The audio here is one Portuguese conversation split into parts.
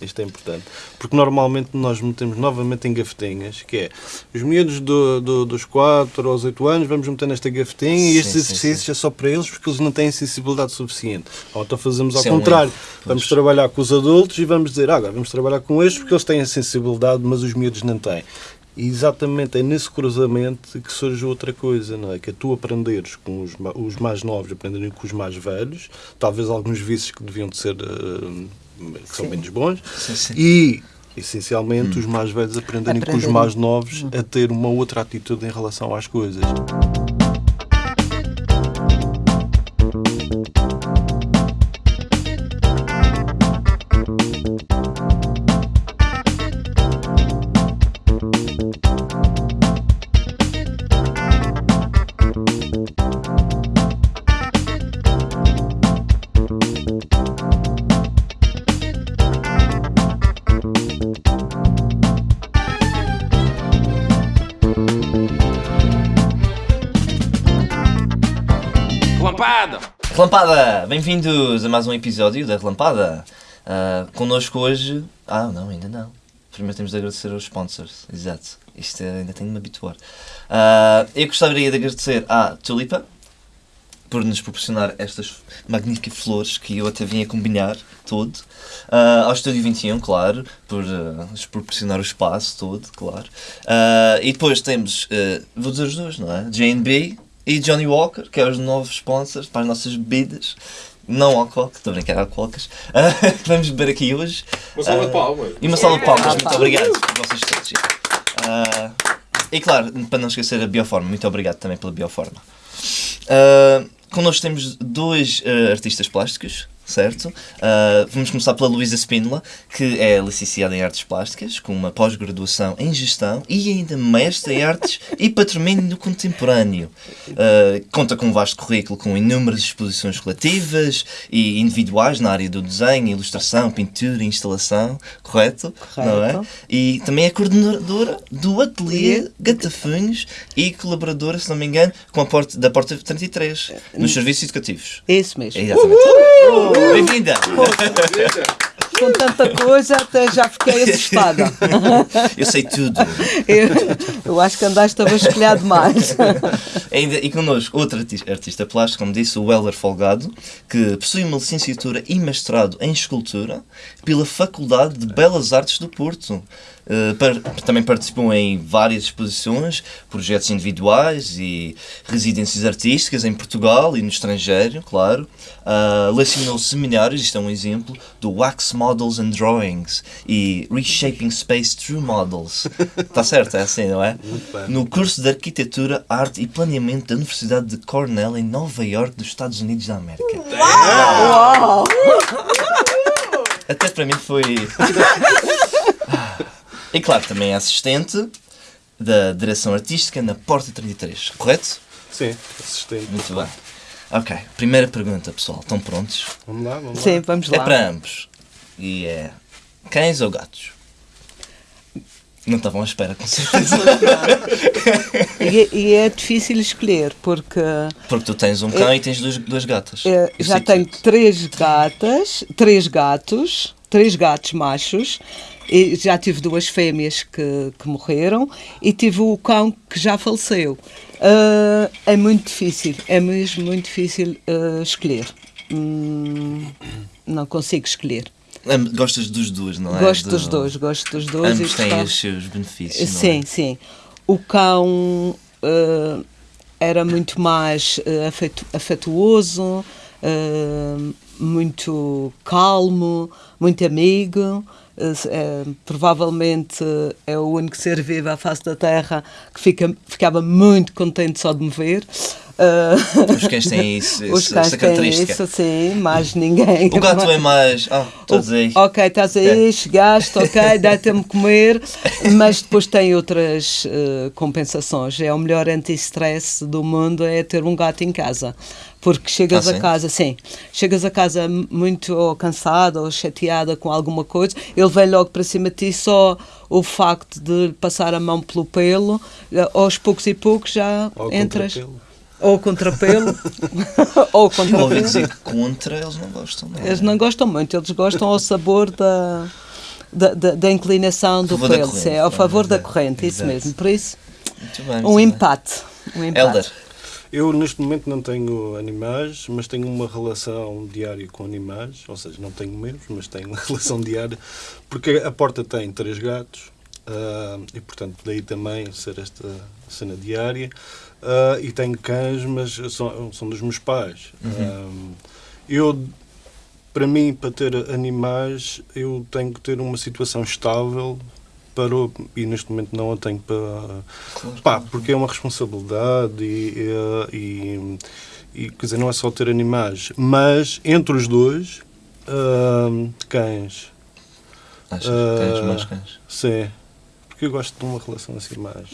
Isto é importante. Porque normalmente nós metemos novamente em gavetinhas, que é os miúdos do, do, dos 4 aos 8 anos, vamos meter nesta gavetinha sim, e estes sim, exercícios sim. é só para eles porque eles não têm sensibilidade suficiente. Ou então fazemos ao contrário. Um vamos trabalhar com os adultos e vamos dizer, ah, agora vamos trabalhar com estes porque eles têm a sensibilidade, mas os miúdos não têm. E exatamente é nesse cruzamento que surge outra coisa, não é? Que é tu aprenderes com os, os mais novos, aprenderem com os mais velhos, talvez alguns vícios que deviam de ser. Uh, que são menos bons, sim, sim. e essencialmente hum. os mais velhos aprenderem com os mais novos hum. a ter uma outra atitude em relação às coisas. Bem-vindos a mais um episódio da Relampada. Uh, connosco hoje. Ah, não, ainda não. Primeiro temos de agradecer aos sponsors. Exato. Isto ainda tenho de me habituar. Uh, eu gostaria de agradecer à Tulipa por nos proporcionar estas magníficas flores que eu até vim a combinar todo. Uh, ao Estúdio 21, claro, por uh, nos proporcionar o espaço todo, claro. E depois temos, vou dizer os dois, não é? JB e Johnny Walker, que é os novos sponsors para as nossas bebidas. Não alcoólicas, estou a brincar, alcoólicas. Uh, vamos beber aqui hoje. Uma salva de palmas. E uma salva de palmas, muito obrigado por vocês todos. Uh, e claro, para não esquecer a Bioforma, muito obrigado também pela Bioforma. Uh, connosco temos dois uh, artistas plásticos, certo? Uh, vamos começar pela Luísa Spínola, que é licenciada em Artes Plásticas, com uma pós-graduação em Gestão e ainda mestre em Artes e Patrimônio Contemporâneo. Uh, conta com um vasto currículo com inúmeras exposições coletivas e individuais na área do desenho, ilustração, pintura e instalação, correto? correto? Não é? E também é coordenadora do Ateliê Gatafunhos e colaboradora, se não me engano, com a porta, da Porta 33, nos serviços educativos. Isso mesmo. É exatamente. Uhul! Bem-vinda! Com tanta coisa, até já fiquei assustada. Eu sei tudo. Eu, eu acho que andaste a vasculhar demais. Ainda, e connosco, outro artista, artista plástico, como disse, o Heller Folgado, que possui uma licenciatura e mestrado em escultura pela Faculdade de Belas Artes do Porto. Uh, também participou em várias exposições, projetos individuais e residências artísticas em Portugal e no estrangeiro, claro. Uh, lecionou seminários, isto é um exemplo, do Wax Models and Drawings e Reshaping Space Through Models. Está certo? É assim, não é? No curso de Arquitetura, Arte e Planeamento da Universidade de Cornell, em Nova York, dos Estados Unidos da América. Uau! Até para mim foi. E claro, também é assistente da direção artística na Porta 33, correto? Sim, assistente. Muito bem. Ok, primeira pergunta, pessoal. Estão prontos? Vamos lá, vamos lá. Sim, vamos lá. É para ambos. E é cães ou gatos? Não estavam à espera, com certeza. e, e, é difícil escolher, porque. Porque tu tens um cão é, e tens duas, duas gatas. É, já tenho três gatas, três gatos, três gatos machos e já tive duas fêmeas que, que morreram e tive o cão que já faleceu. Uh, é muito difícil, é mesmo muito difícil uh, escolher. Hum, não consigo escolher. Gostas dos dois, não é? Gosto Do... dos dois, gosto dos dois. Ambos têm os seus benefícios. Sim, é? sim. O cão uh, era muito mais afetu afetuoso, muito calmo, muito amigo. É, provavelmente é o único ser vivo à face da Terra que fica, ficava muito contente só de me ver. Uh, os cães têm isso, os cães essa característica. Têm isso, sim, mais ninguém. O gato é mais. Ah, estás aí. Ok, estás aí, chegaste, ok, dá-te-me comer, mas depois tem outras uh, compensações. É o melhor anti-stress do mundo é ter um gato em casa porque chegas ah, a casa, sim, chegas a casa muito cansada ou chateada com alguma coisa, ele vem logo para cima de ti só o facto de passar a mão pelo pelo, eh, aos poucos e poucos já ou entras. Ou contra pelo. ou contra pelo. dizer que contra eles não gostam. Não é? Eles não gostam muito, eles gostam ao sabor da da, da, da inclinação do pelo, corrente, é ao favor da exato, corrente, isso mesmo. Por isso, bem, um empate. Um empate. Elder, Eu neste momento não tenho animais, mas tenho uma relação diária com animais, ou seja, não tenho meus, mas tenho uma relação diária, porque a porta tem três gatos ah, e portanto daí também ser esta cena diária. Ah, e tenho cães, mas são, são dos meus pais. Ah, eu, para mim, para ter animais, eu tenho que ter uma situação estável para o- e neste momento não a tenho para pá, porque é uma responsabilidade e, e, e, quer dizer, não é só ter animais, mas entre os dois, ah, cães, achas que tens Ah, mais cães? sim, porque eu gosto de uma relação assim mais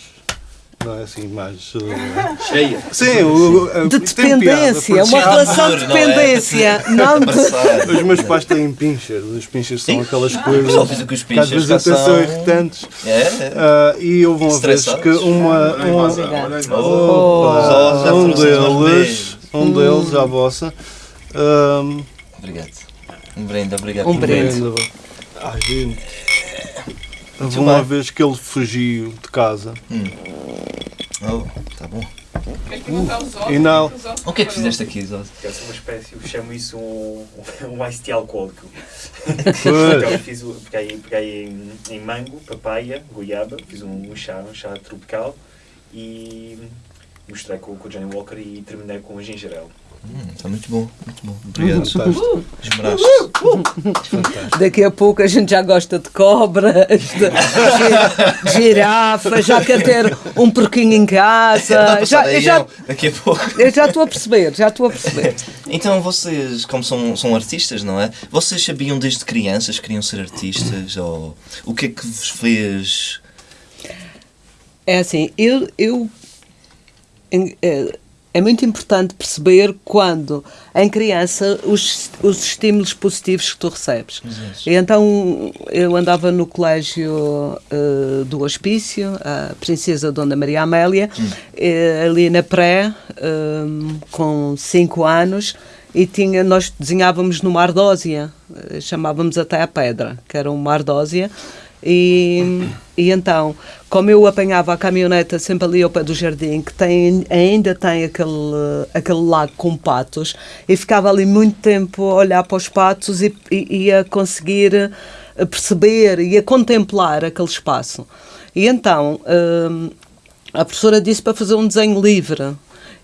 não é assim mais eh, Cheia. sim, o, o- De tem piada, dependência, é uma relação de amor, não é? dependência. Não de. Os meus pais têm pincher, os pinchers são aquelas coisas fiz o que às vezes pinchers até são irritantes. É, é. Ah, e houve uma vez que uma, uma, Oh, Opa, já um deles, um deles, à vossa. Um, Obrigado. Um brinde, obrigado. Um brinde. vir. Ai, gente. Houve uma bem. vez que ele fugiu de casa Oh, tá bom. e não. O que é que fizeste aqui, Zod? Eu sou uma espécie, eu chamo isso um, um ice tea alcoólico. Então, eu fiz, peguei, peguei em, em mango, papaya, goiaba, fiz um, um chá, um chá tropical e misturei com, com o Johnny Walker e terminei com o ginger ale. Hum, está muito bom, muito bom. Obrigado. Fantástico. Esmeraste. Daqui a pouco a gente já gosta de cobras, de girafas, já quer ter um porquinho em casa. Já, eu, já, daqui a pouco. eu já estou a perceber, já estou a perceber. Então vocês, como são, são artistas, não é? Vocês sabiam desde crianças que queriam ser artistas? Ou o que é que vos fez? É assim, eu, eu em- é, muito importante perceber quando em criança os, os estímulos positivos que tu recebes. E então eu andava no colégio eh, do Hospício, a Princesa Dona Maria Amélia, eh, ali na pré, eh, com 5 anos, e tinha, nós desenhávamos numa ardósia, chamávamos até a pedra, que era uma ardósia, e, e então, como eu apanhava a caminhoneta sempre ali ao pé do jardim, que tem, ainda tem aquele, aquele lago com patos, e ficava ali muito tempo a olhar para os patos e, e, e a conseguir eh, perceber e a contemplar aquele espaço. E então, hum, a professora disse para fazer um desenho livre.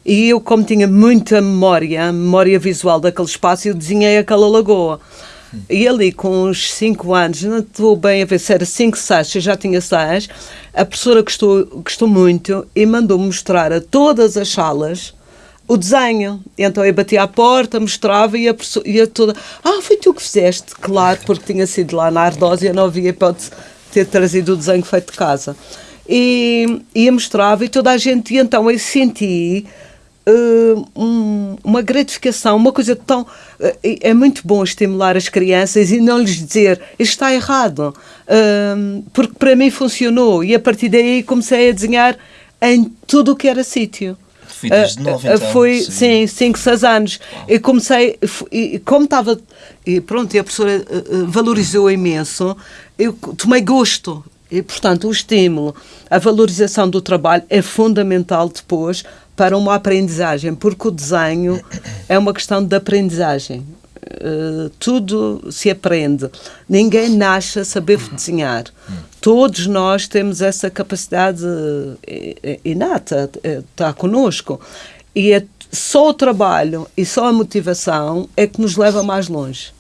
E eu, como tinha muita memória, memória visual daquele espaço, eu desenhei aquela lagoa. E ali, com uns 5 anos, não estou bem a ver se era 5, 6, se eu já tinha 6, a professora gostou, gostou muito e mandou-me mostrar a todas as salas o desenho. Então eu batia à porta, mostrava e a, professora- e a toda. Ah, foi tu que fizeste, claro, porque tinha sido lá na Ardósia, não havia hipótese de ter trazido o desenho feito de casa. E, e mostrava e toda a gente, e então eu senti eh, um- uma gratificação, uma coisa tão. eh, é muito bom estimular as crianças e não lhes dizer está errado, Ahm, porque para mim funcionou e a partir daí comecei a desenhar em tudo o que era sítio. Fui desde Ah, novo, ah, então. Foi, sim, 5, 6 anos. Eu comecei, e como estava, e pronto, e a professora valorizou imenso, eu tomei gosto. E, portanto, o estímulo, a valorização do trabalho é fundamental depois para uma aprendizagem, porque o desenho é uma questão de aprendizagem. Uh, tudo se aprende. Ninguém nasce a saber desenhar. Todos nós temos essa capacidade eh, eh, inata, está connosco. E é só o trabalho e só a motivação é que nos leva mais longe.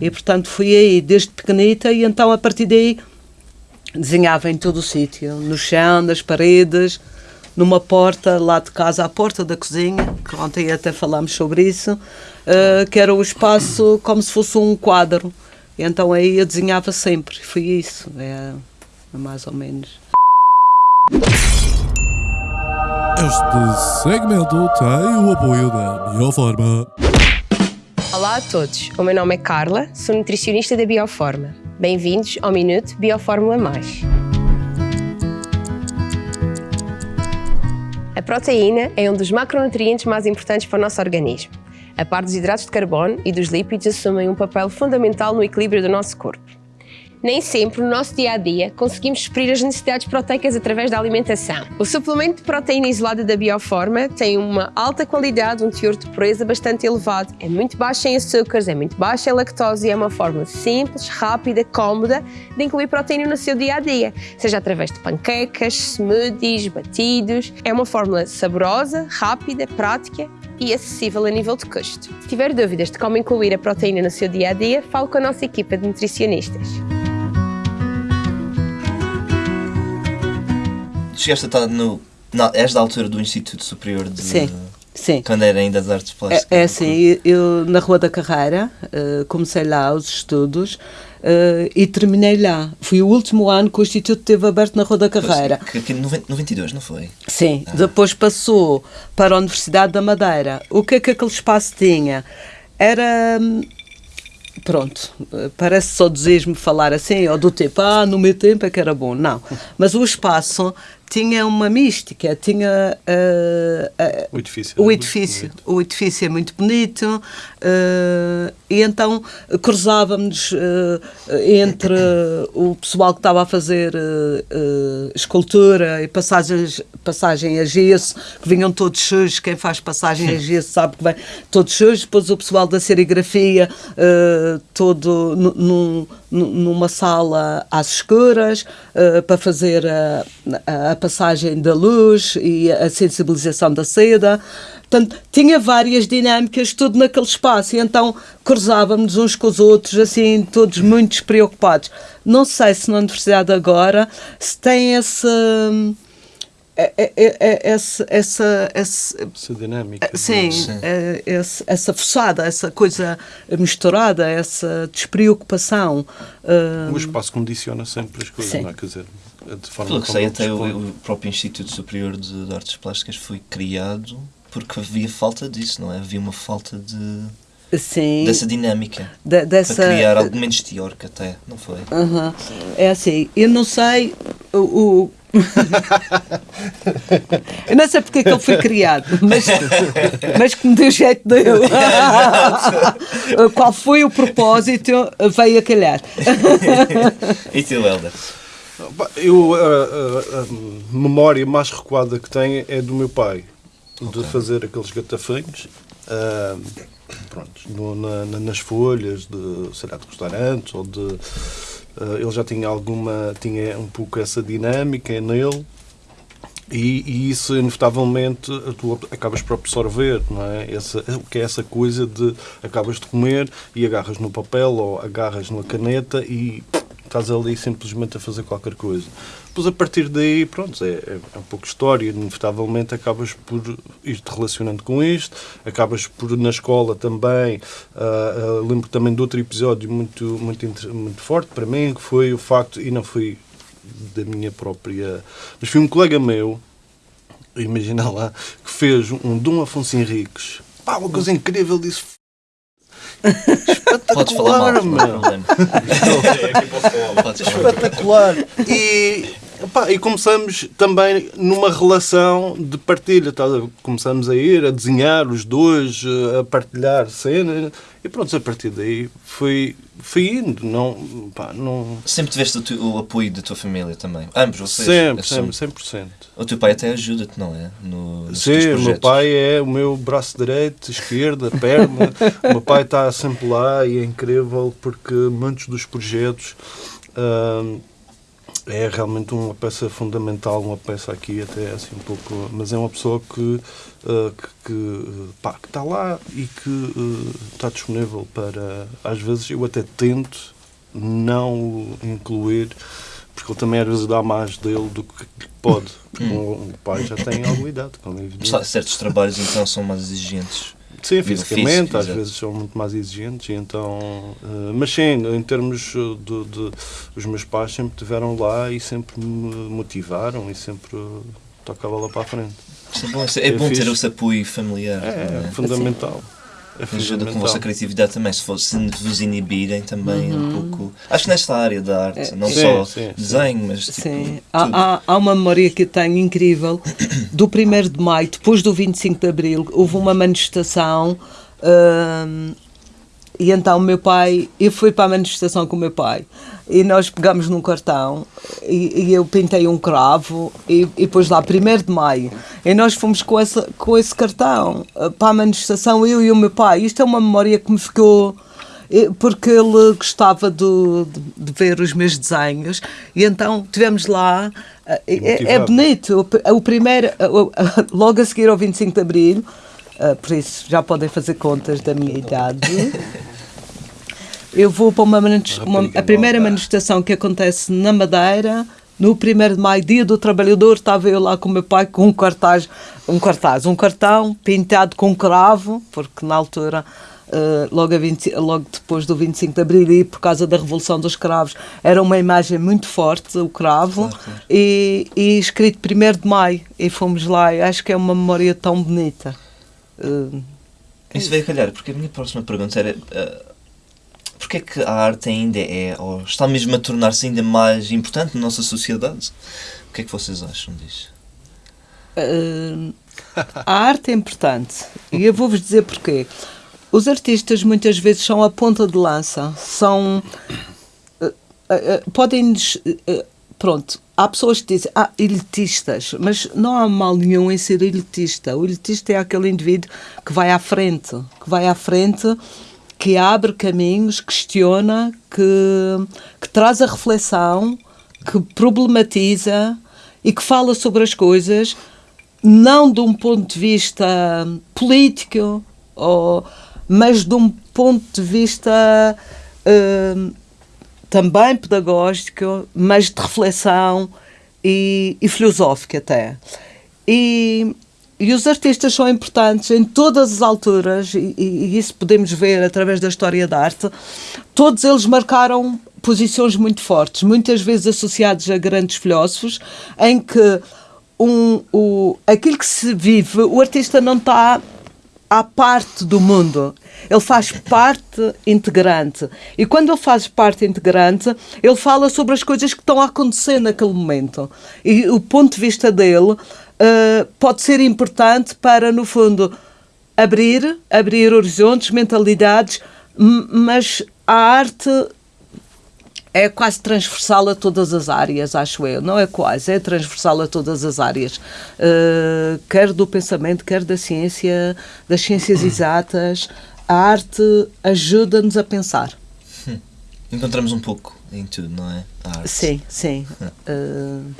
E, portanto, fui aí desde pequenita e então, a partir daí, desenhava em todo o sítio, no chão, nas paredes, numa porta lá de casa, à porta da cozinha, que ontem até falámos sobre isso, eh, que era o espaço como se fosse um quadro. E então aí eu desenhava sempre, foi isso, é, é mais ou menos. Este segmento tem o apoio da Bioforma. Olá a todos, o meu nome é Carla, sou nutricionista da Bioforma. Bem-vindos ao Minuto Biofórmula Mais. A proteína é um dos macronutrientes mais importantes para o nosso organismo. A par dos hidratos de carbono e dos lípidos assumem um papel fundamental no equilíbrio do nosso corpo. Nem sempre, no nosso dia a dia, conseguimos suprir as necessidades proteicas através da alimentação. O suplemento de proteína isolada da Bioforma tem uma alta qualidade, um teor de pureza bastante elevado, é muito baixo em açúcares, é muito baixo em lactose e é uma forma simples, rápida, cómoda de incluir proteína no seu dia a dia, seja através de panquecas, smoothies, batidos. É uma fórmula saborosa, rápida, prática e acessível a nível de custo. Se tiver dúvidas de como incluir a proteína no seu dia a dia, fale com a nossa equipa de nutricionistas. Chegaste a estar no. Não, és da altura do Instituto Superior de. Sim, sim. Quando era ainda das artes plásticas. É, é assim, eu na Rua da Carreira eh, comecei lá os estudos eh, e terminei lá. Foi o último ano que o Instituto teve aberto na Rua da Carreira. Que, que, no 92, não foi? Sim, depois passou para a Universidade da Madeira. O que é que aquele espaço tinha? Era. hum, Pronto, parece só desejo-me falar assim, ou do tipo, ah, no meu tempo é que era bom. Não. Mas o espaço tinha uma mística, tinha. eh, eh, O edifício. o edifício, bonito. o edifício é muito bonito eh, e então cruzávamos entre o pessoal que estava a fazer escultura e passagens, passagem a gesso, que vinham todos sujos, quem faz passagem a gesso sabe que vem todos sujos, depois o pessoal da serigrafia todo nu- num- nu- numa sala às escuras eh, para fazer a, a- passagem da luz e a sensibilização da seda. Portanto, tinha várias dinâmicas, tudo naquele espaço, e então cruzávamos uns com os outros, assim, todos muito despreocupados. Não sei se na universidade agora se tem esse. É- é- é- essa, essa, essa, Essa dinâmica. Sim, essa forçada, essa coisa misturada, essa despreocupação. ah, O espaço condiciona sempre as coisas, Sim. não é? Quer dizer, de forma Pelo que sei, até o, o próprio Instituto Superior de, de Artes Plásticas foi criado porque havia falta disso, não é? Havia uma falta de, sim, dessa dinâmica. de- dessa, Para criar algo menos teórico até, não foi? Aham. É assim, eu não sei o. o- eu não sei porque é que ele foi criado, mas, mas que me deu jeito deu. Qual foi o propósito, veio a calhar. E tu, Helder? Eu, a, a- a memória mais recuada que tenho é do meu pai, de fazer aqueles gatafinhos, ah, pronto, no- na- na- nas folhas de, sei lá, de restaurantes, ou de... ah, ele já tinha alguma, tinha um pouco essa dinâmica nele, e, e isso, inevitavelmente, tu acabas por absorver, não é? Essa, o que é essa coisa de acabas de comer e agarras no papel ou agarras na caneta e estás ali simplesmente a fazer qualquer coisa. Depois, a partir daí, pronto, é, é, é um pouco história. Inevitavelmente, acabas por ir-te relacionando com isto. Acabas por, na escola também. ah, ah, lembro também de outro episódio muito, muito, muito forte para mim, que foi o facto, e não foi da minha própria. Mas foi um colega meu, imagina lá, que fez um Dom Afonso Henriques. Pá, uma coisa incrível, disse. Podes falar mal, meu. É falar. Espetacular! E, pá, e começamos também numa relação de partilha. tá? Começamos a ir, a desenhar os dois, a partilhar cenas. E pronto, a partir daí foi, foi indo. Não, pá, não... Sempre tiveste o, o apoio da tua família também. Ambos, vocês. Sempre, assumo. sempre, 100%. O teu pai até ajuda-te, não é? No, Sim, o meu pai é o meu braço direito, esquerda, perna. o meu pai está sempre lá e é incrível porque muitos dos projetos hum, é realmente uma peça fundamental, uma peça aqui até assim um pouco, mas é uma pessoa que uh, que, que, pá, que está lá e que está disponível para às vezes eu até tento não o incluir porque ele também às vezes dá mais dele do que pode. Porque o pai já tem alguma idade, como é evidente. Certos trabalhos então são mais exigentes. Sim, fisicamente, físico, às exato. vezes são muito mais exigentes, então, eh, mas sim, em termos eh, de, de- Os meus pais sempre estiveram lá e sempre me motivaram e sempre tocavam lá para a frente. É bom, é bom ter esse apoio familiar. É, é? fundamental. É Ajuda com a vossa criatividade também, se, for, se vos inibirem também um pouco. Acho que nesta área da arte, não Sim, só sim, sim. desenho, mas tipo. Sim, há, há, há uma memória que eu tenho incrível. Do 1 de maio, depois do 25 de abril, houve uma manifestação hum, e então o meu pai, eu fui para a manifestação com o meu pai. E nós pegamos num cartão e, e eu pintei um cravo e, e pus lá 1 de maio. E nós fomos com, essa, com esse cartão eh, para a manifestação, eu e o meu pai. Isto é uma memória que me ficou eh, porque ele gostava do- de, de ver os meus desenhos. E então tivemos lá eh, é, é bonito o, o primeiro logo a seguir ao 25 de Abril eh, por isso já podem fazer contas da minha idade. Eu vou para uma, uma- a primeira manifestação que acontece na Madeira no 1 de maio, dia do trabalhador, estava eu lá com o meu pai com um cartaz, um cartaz, um cartão pintado com cravo, porque na altura, eh, logo, a 20 logo depois do 25 de Abril e por causa da Revolução dos Cravos, era uma imagem muito forte, o cravo, E, e escrito 1 de maio, e fomos lá, e acho que é uma memória tão bonita. Eh, Isso veio calhar, porque a minha próxima pergunta era. Uh, Porquê é que a arte ainda é, ou está mesmo a tornar-se ainda mais importante na nossa sociedade? O que é que vocês acham disso? Uh, a arte é importante e eu vou-vos dizer porquê. Os artistas muitas vezes são a ponta de lança, são. uh, uh, uh, podem. Uh, pronto, há pessoas que dizem, ah, elitistas, mas não há mal nenhum em ser elitista. O elitista é aquele indivíduo que vai à frente, que vai à frente, que abre caminhos, questiona, que, que traz a reflexão, que problematiza e que fala sobre as coisas não de um ponto de vista político, ou, mas de um ponto de vista hum, também pedagógico, mas de reflexão e, e filosófico até. E, e os artistas são importantes em todas as alturas, e- e isso podemos ver através da história da arte. Todos eles marcaram posições muito fortes, muitas vezes associados a grandes filósofos, em que um, o, aquilo que se vive, o artista não está à parte do mundo. Ele faz parte integrante. E quando ele faz parte integrante, ele fala sobre as coisas que estão a acontecer naquele momento. E o ponto de vista dele eh, pode ser importante para, no fundo, abrir, abrir horizontes, mentalidades, mas a arte é quase transversal a todas as áreas, acho eu. Não é quase, é transversal a todas as áreas. Uh, quer do pensamento, quer da ciência, das ciências exatas. A arte ajuda-nos a pensar. Encontramos um pouco em tudo, não é? A arte. Sim, sim. Uh,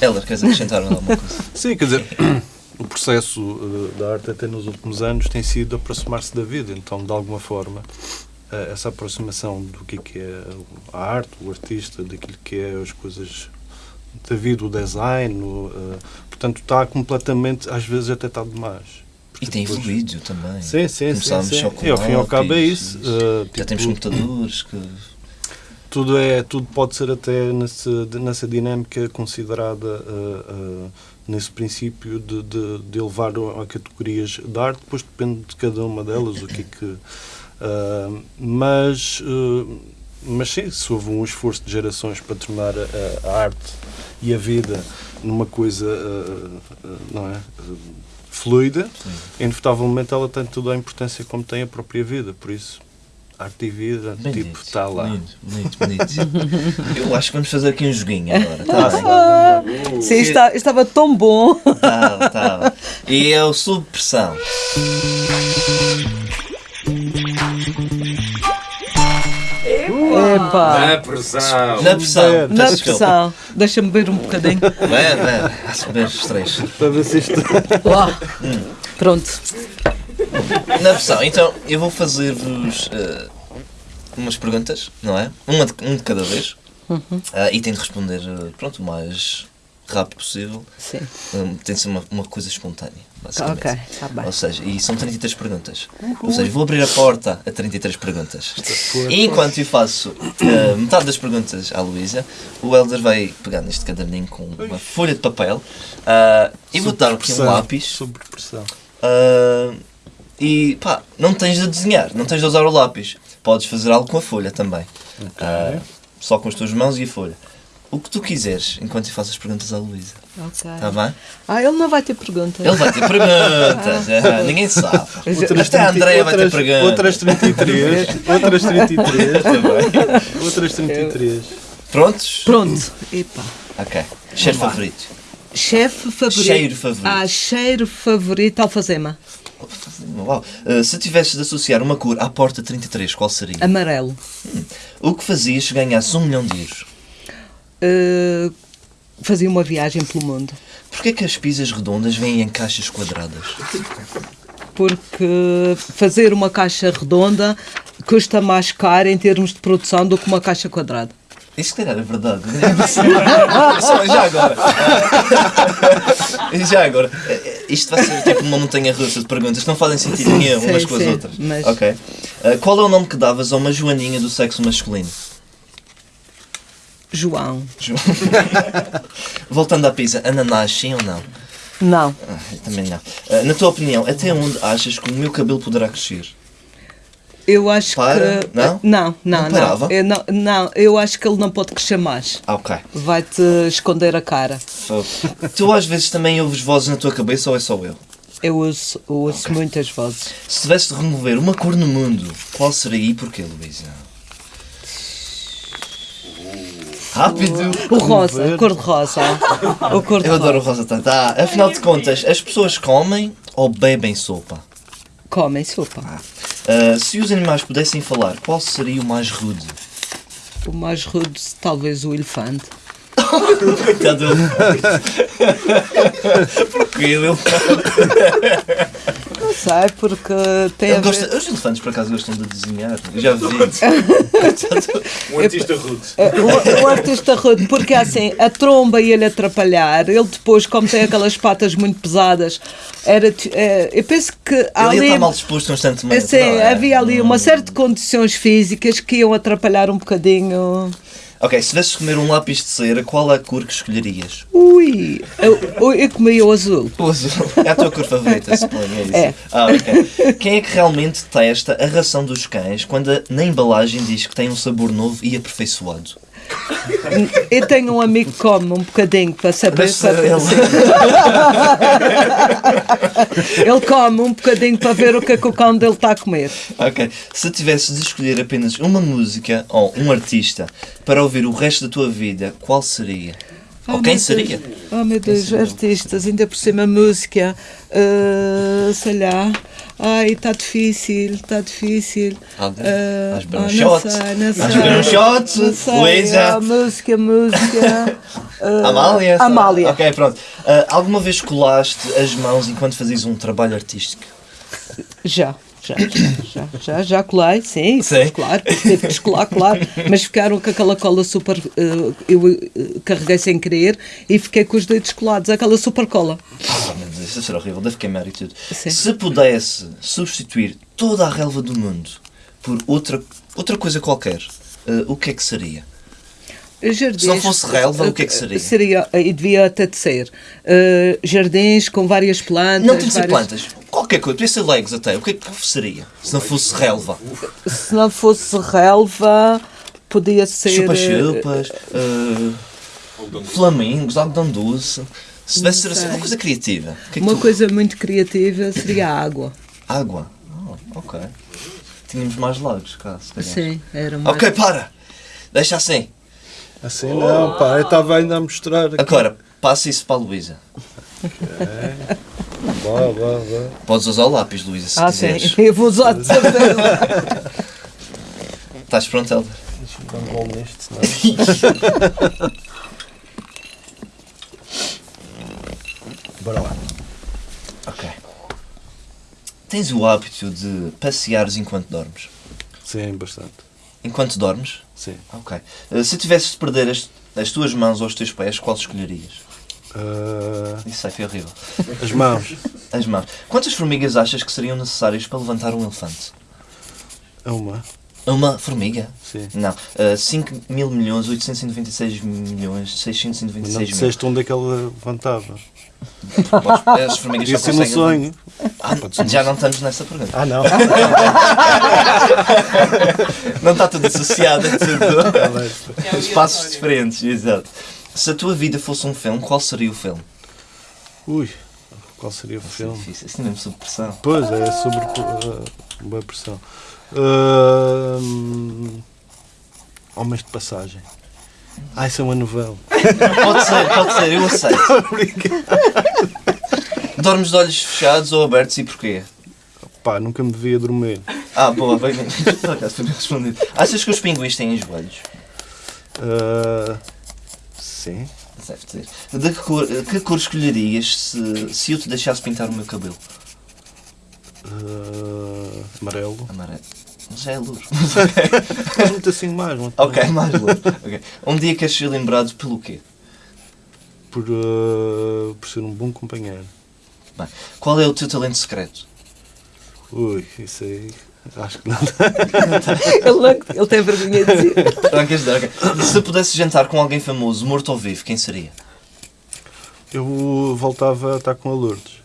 Heller, queres acrescentar alguma coisa? Sim, quer dizer, o processo eh, da arte até nos últimos anos tem sido aproximar-se da vida, então de alguma forma eh, essa aproximação do que é, que é a arte, o artista, daquilo que é as coisas da vida, o design, o, eh, portanto está completamente, às vezes até está demais. E tem depois- evoluído também. Sim, sim, sim. Começámos sim. com E ao fim e ao cabo é isso. eh, Já tipo, temos computadores que. tudo é tudo pode ser até nessa, nessa dinâmica considerada uh, uh, nesse princípio de, de, de elevar a categorias de arte depois depende de cada uma delas o que é que uh, mas uh, mas sim se houve um esforço de gerações para tornar a, a arte e a vida numa coisa uh, uh, não é fluida inevitavelmente ela tem toda a importância como tem a própria vida por isso arte e vida tipo está lá Bonito, bonito, bonito. Eu acho que vamos fazer aqui um joguinho agora. Tá bem? sim, está- estava tão bom. Tá, tá. E é o sob pressão. Epá, Na pressão. Na pressão. Na pressão. Deixa-me ver um bocadinho. Vai, vai. Ver os três. para ver se isto Uau. Pronto. Na pressão. Então, eu vou fazer-vos eh, umas perguntas, não é? Uma de, um de cada vez. Ah, e tem de responder, eh, pronto, o mais rápido possível. Sim. Hum, tem de ser uma, uma coisa espontânea, basicamente. Ok, está bem. Ou seja, e são 33 perguntas. Ou seja, vou abrir a porta a 33 perguntas. E enquanto eu faço eh, metade das perguntas à Luísa, o Helder vai pegar neste caderninho com uma folha de papel ah, e vou dar aqui um lápis. Sobre pressão. ah, e pá, não tens de desenhar, não tens de usar o lápis. Podes fazer algo com a folha também. Ah, só com as tuas mãos e a folha. O que tu quiseres enquanto eu faço as perguntas à Luísa. Ok. Está bem? Ah, ele não vai ter perguntas. Ele vai ter perguntas. ah, ninguém sabe. Até a Andrea vai ter outras, perguntas. outras 33. outras 33. Também. outras 33. Prontos? Pronto. Epá. Ok. Cheiro favorito. Chefe favorito. Cheiro favorito. Ah, cheiro favorito, alfazema. Uau. Ah, se tivesses de associar uma cor à porta 33, qual seria? Amarelo. O que fazias se ganhasses um milhão de euros? Uh, fazia uma viagem pelo mundo. Porquê que as pizzas redondas vêm em caixas quadradas? Porque fazer uma caixa redonda custa mais caro em termos de produção do que uma caixa quadrada. Isso calhar é verdade. Só, já agora. já agora. Isto vai ser tipo uma montanha russa de perguntas que não fazem sentido nenhum umas com as sim, outras. mas- Ok. Ah, qual é o nome que davas a uma joaninha do sexo masculino? João. João. Voltando à pizza, ananás, sim ou não? Não. Ah, eu também não. Ah, na tua opinião, até onde achas que o meu cabelo poderá crescer? Eu acho Para? que. Não? Não, não, Não parava? Eu não, não, eu acho que ele não pode crescer mais. Ah, ok. Vai-te esconder a cara. So, tu às vezes também ouves vozes na tua cabeça ou é só eu? Eu ouço, eu ouço muitas vozes. Se tivesse de remover uma cor no mundo, qual seria e porquê, Luísa? Rápido! O rosa, a cor de rosa. O cor de Eu adoro o rosa. tanto. Ah, afinal de contas, as pessoas comem ou bebem sopa? Comem sopa. Ah, se os animais pudessem falar, qual seria o mais rude? O mais rude, talvez o elefante. Coitado dele. Porquê ele? Não sei, porque tem a ver... os elefantes por acaso gostam de desenhar. Já vi. Um artista rude. O, o artista rude, porque assim, a tromba ia-lhe atrapalhar. Ele depois, como tem aquelas patas muito pesadas, era. eh, eu penso que Ele ia ali. estar mal disposto constantemente. Não é? havia ali uma série de condições físicas que iam atrapalhar um bocadinho. Ok, se tivesses comer um lápis de cera, qual é a cor que escolherias? Ui, eu, eu comi o azul. O azul. É a tua cor favorita, suponho. É isso. É. Ah, ok. Quem é que realmente testa a ração dos cães quando a- na embalagem diz que tem um sabor novo e aperfeiçoado? Eu tenho um amigo que come um bocadinho para saber. Mas, para- ele- Ele come um bocadinho para ver o que é que o cão dele está a comer. Ok. Se tivesses de escolher apenas uma música ou um artista para ouvir o resto da tua vida, qual seria? ou Oh, quem seria? Deus. Oh meu Deus, artistas, ainda por cima música, ah, sei lá. Ai, está difícil, está difícil. Alguém? Ah, Vais beber um ah, shot? Não sei, não sei. Vais beber um shot? Não sei, Luísa? ah, música, música. ah, Amália? Amália. Ok, pronto. Ah, alguma vez colaste as mãos enquanto fazias um trabalho artístico? Já, já, já, já, já, já colei, sim, Sim. claro, teve que descolar, claro, mas ficaram com aquela cola super. eh, eu eh, carreguei sem querer e fiquei com os dedos colados, aquela super cola. Oh, meu Deus, isso será horrível, deve queimar e tudo. Sim. Se pudesse substituir toda a relva do mundo por outra, outra coisa qualquer, ah, o que é que seria? Jardins, Se não fosse relva, o que é que seria? Seria, e devia até de ser, eh, jardins com várias plantas. Não tem de ser várias- plantas, qualquer coisa, podia ser legos até. O que é que seria? Se não fosse relva? Se não fosse relva, podia ser. Chupa-chupas, ah, flamingos, algodão doce. Se tivesse ser assim, uma coisa criativa. Que é que Uma tu- coisa muito criativa seria a água. Água. Oh, ok. Tínhamos mais lagos cá, se calhar. Sim, era uma. Ok, para! Deixa assim. Assim não, pá, eu estava ainda a mostrar. aqui. Agora, passa isso para a Luísa. Vá, vá, vá. Podes usar o lápis, Luísa, se Ah, sim, quiseres. eu vou usar de certeza. Estás pronto, Helder? Deixa-me dar um gol neste, senão. Bora lá. Ok. Tens o hábito de passeares enquanto dormes? Sim, bastante. Enquanto dormes? Sim. Ok. Uh, se tivesses de perder as, as tuas mãos ou os teus pés, qual escolherias? Ah, Isso aí foi horrível. as mãos. As mãos. Quantas formigas achas que seriam necessárias para levantar um elefante? Uma. Uma formiga? Sim. Não. Uh, 5 mil milhões, 896 milhões, Mas 696 não mil. disseste onde é que ela levantava. As formigas só Isso é no conseguem sonho. Ah, já não estamos nessa pergunta. Ah, não. Não está tudo associado, é tudo espaços diferentes, exato. Se a tua vida fosse um filme, qual seria o filme? Ui, qual seria o Isso é filme? difícil, isso é mesmo sob pressão. Pois é, sobre uh, boa pressão. Uh, Homens de passagem. Ah, isso é uma novela. Pode ser, pode ser, eu aceito. Dormes de olhos fechados ou abertos e porquê? Pá, nunca me devia dormir. Ah, boa, bem. Por acaso foi respondido. Achas que os pinguins têm joelhos? Uh, sim. Deve ter. De que cor, que cor escolherias se, se eu te deixasse pintar o meu cabelo? Uh, amarelo. Amarelo. Mas já é luz. Mas muito assim mais. Muito ok, mais luz. Ok. Um dia queres ser lembrado pelo quê? Por, uh, por ser um bom companheiro. Bem, qual é o teu talento secreto? Ui, isso aí. Acho que não. Ele, não- ele tem vergonha de dizer. Não queres dar, ok. Se pudesse jantar com alguém famoso, morto ou vivo, quem seria? Eu voltava a estar com a Lourdes.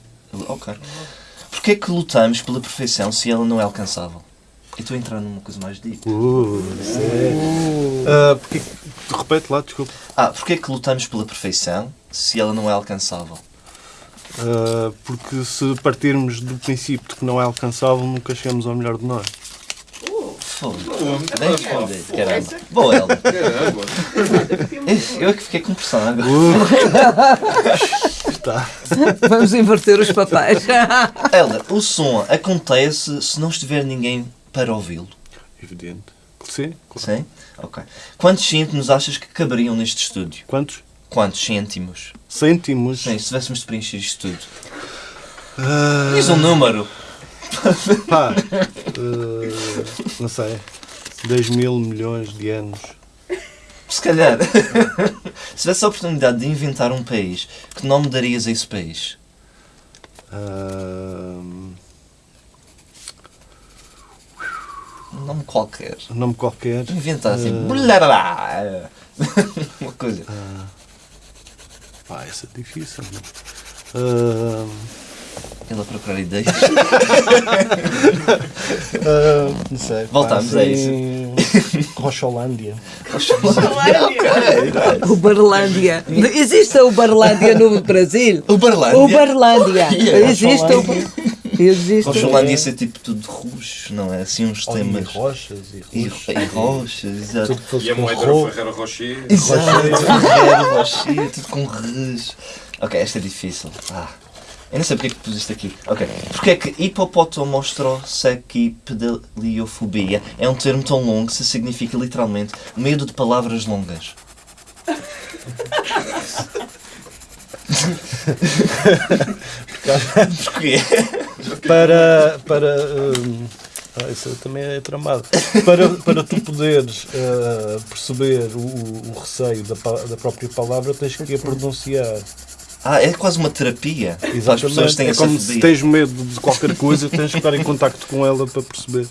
Ok. Porquê é que lutamos pela perfeição se ela não é alcançável? Eu estou a entrar numa coisa mais deep. Uh. Uh, porque, repete lá, desculpa. Ah, porquê é que lutamos pela perfeição se ela não é alcançável? Uh, porque se partirmos do princípio de que não é alcançável, nunca chegamos ao melhor de nós. Foda. Bem respondido, caramba. Boa, Helder. Eu é que fiquei com pressão agora. Está. Vamos inverter os papéis. Helder, o som acontece se não estiver ninguém para ouvi-lo. Evidente. Sim, claro. Sim? Ok. Quantos cêntimos achas que caberiam neste estúdio? Quantos? Quantos cêntimos? Cêntimos? Sim, se tivéssemos de preencher isto tudo. Ah, Diz um número. pá, uh, não sei. 10 mil milhões de anos. Se calhar. se tivesse a oportunidade de inventar um país, que nome darias a esse país? Ah, Um nome qualquer. um nome qualquer. Inventar assim. Blarará. Uma coisa. Pá, isso é difícil. não? Ah, Ele a procurar ideias. ah, não sei. Voltamos a assim, Rocholândia. O Barlândia. Existe o Barlândia no Brasil? O Barlândia. O Barlândia. Yeah. Existe o Existe. Roxolândia ia ser tipo tudo roxo, não é? Assim uns E temas. rochas e E, roxas. e roxas, exato. Tudo que fosse E a com moeda ro- Ferreira Rocher. Exato, Ferreiro, roxinha, tudo com res. Ok, esta é difícil. Ah, eu não sei porque é que puseste aqui. Ok, porque é que hipopotomostrosecipedaliofobia é um termo tão longo que se significa literalmente medo de palavras longas? Porquê? para para hum, ah, isso também é tramado para para tu poderes ah, perceber o, o receio da, da própria palavra tens que a pronunciar Ah, é quase uma terapia para as pessoas têm é como se tens medo de qualquer coisa tens que estar em contacto com ela para perceber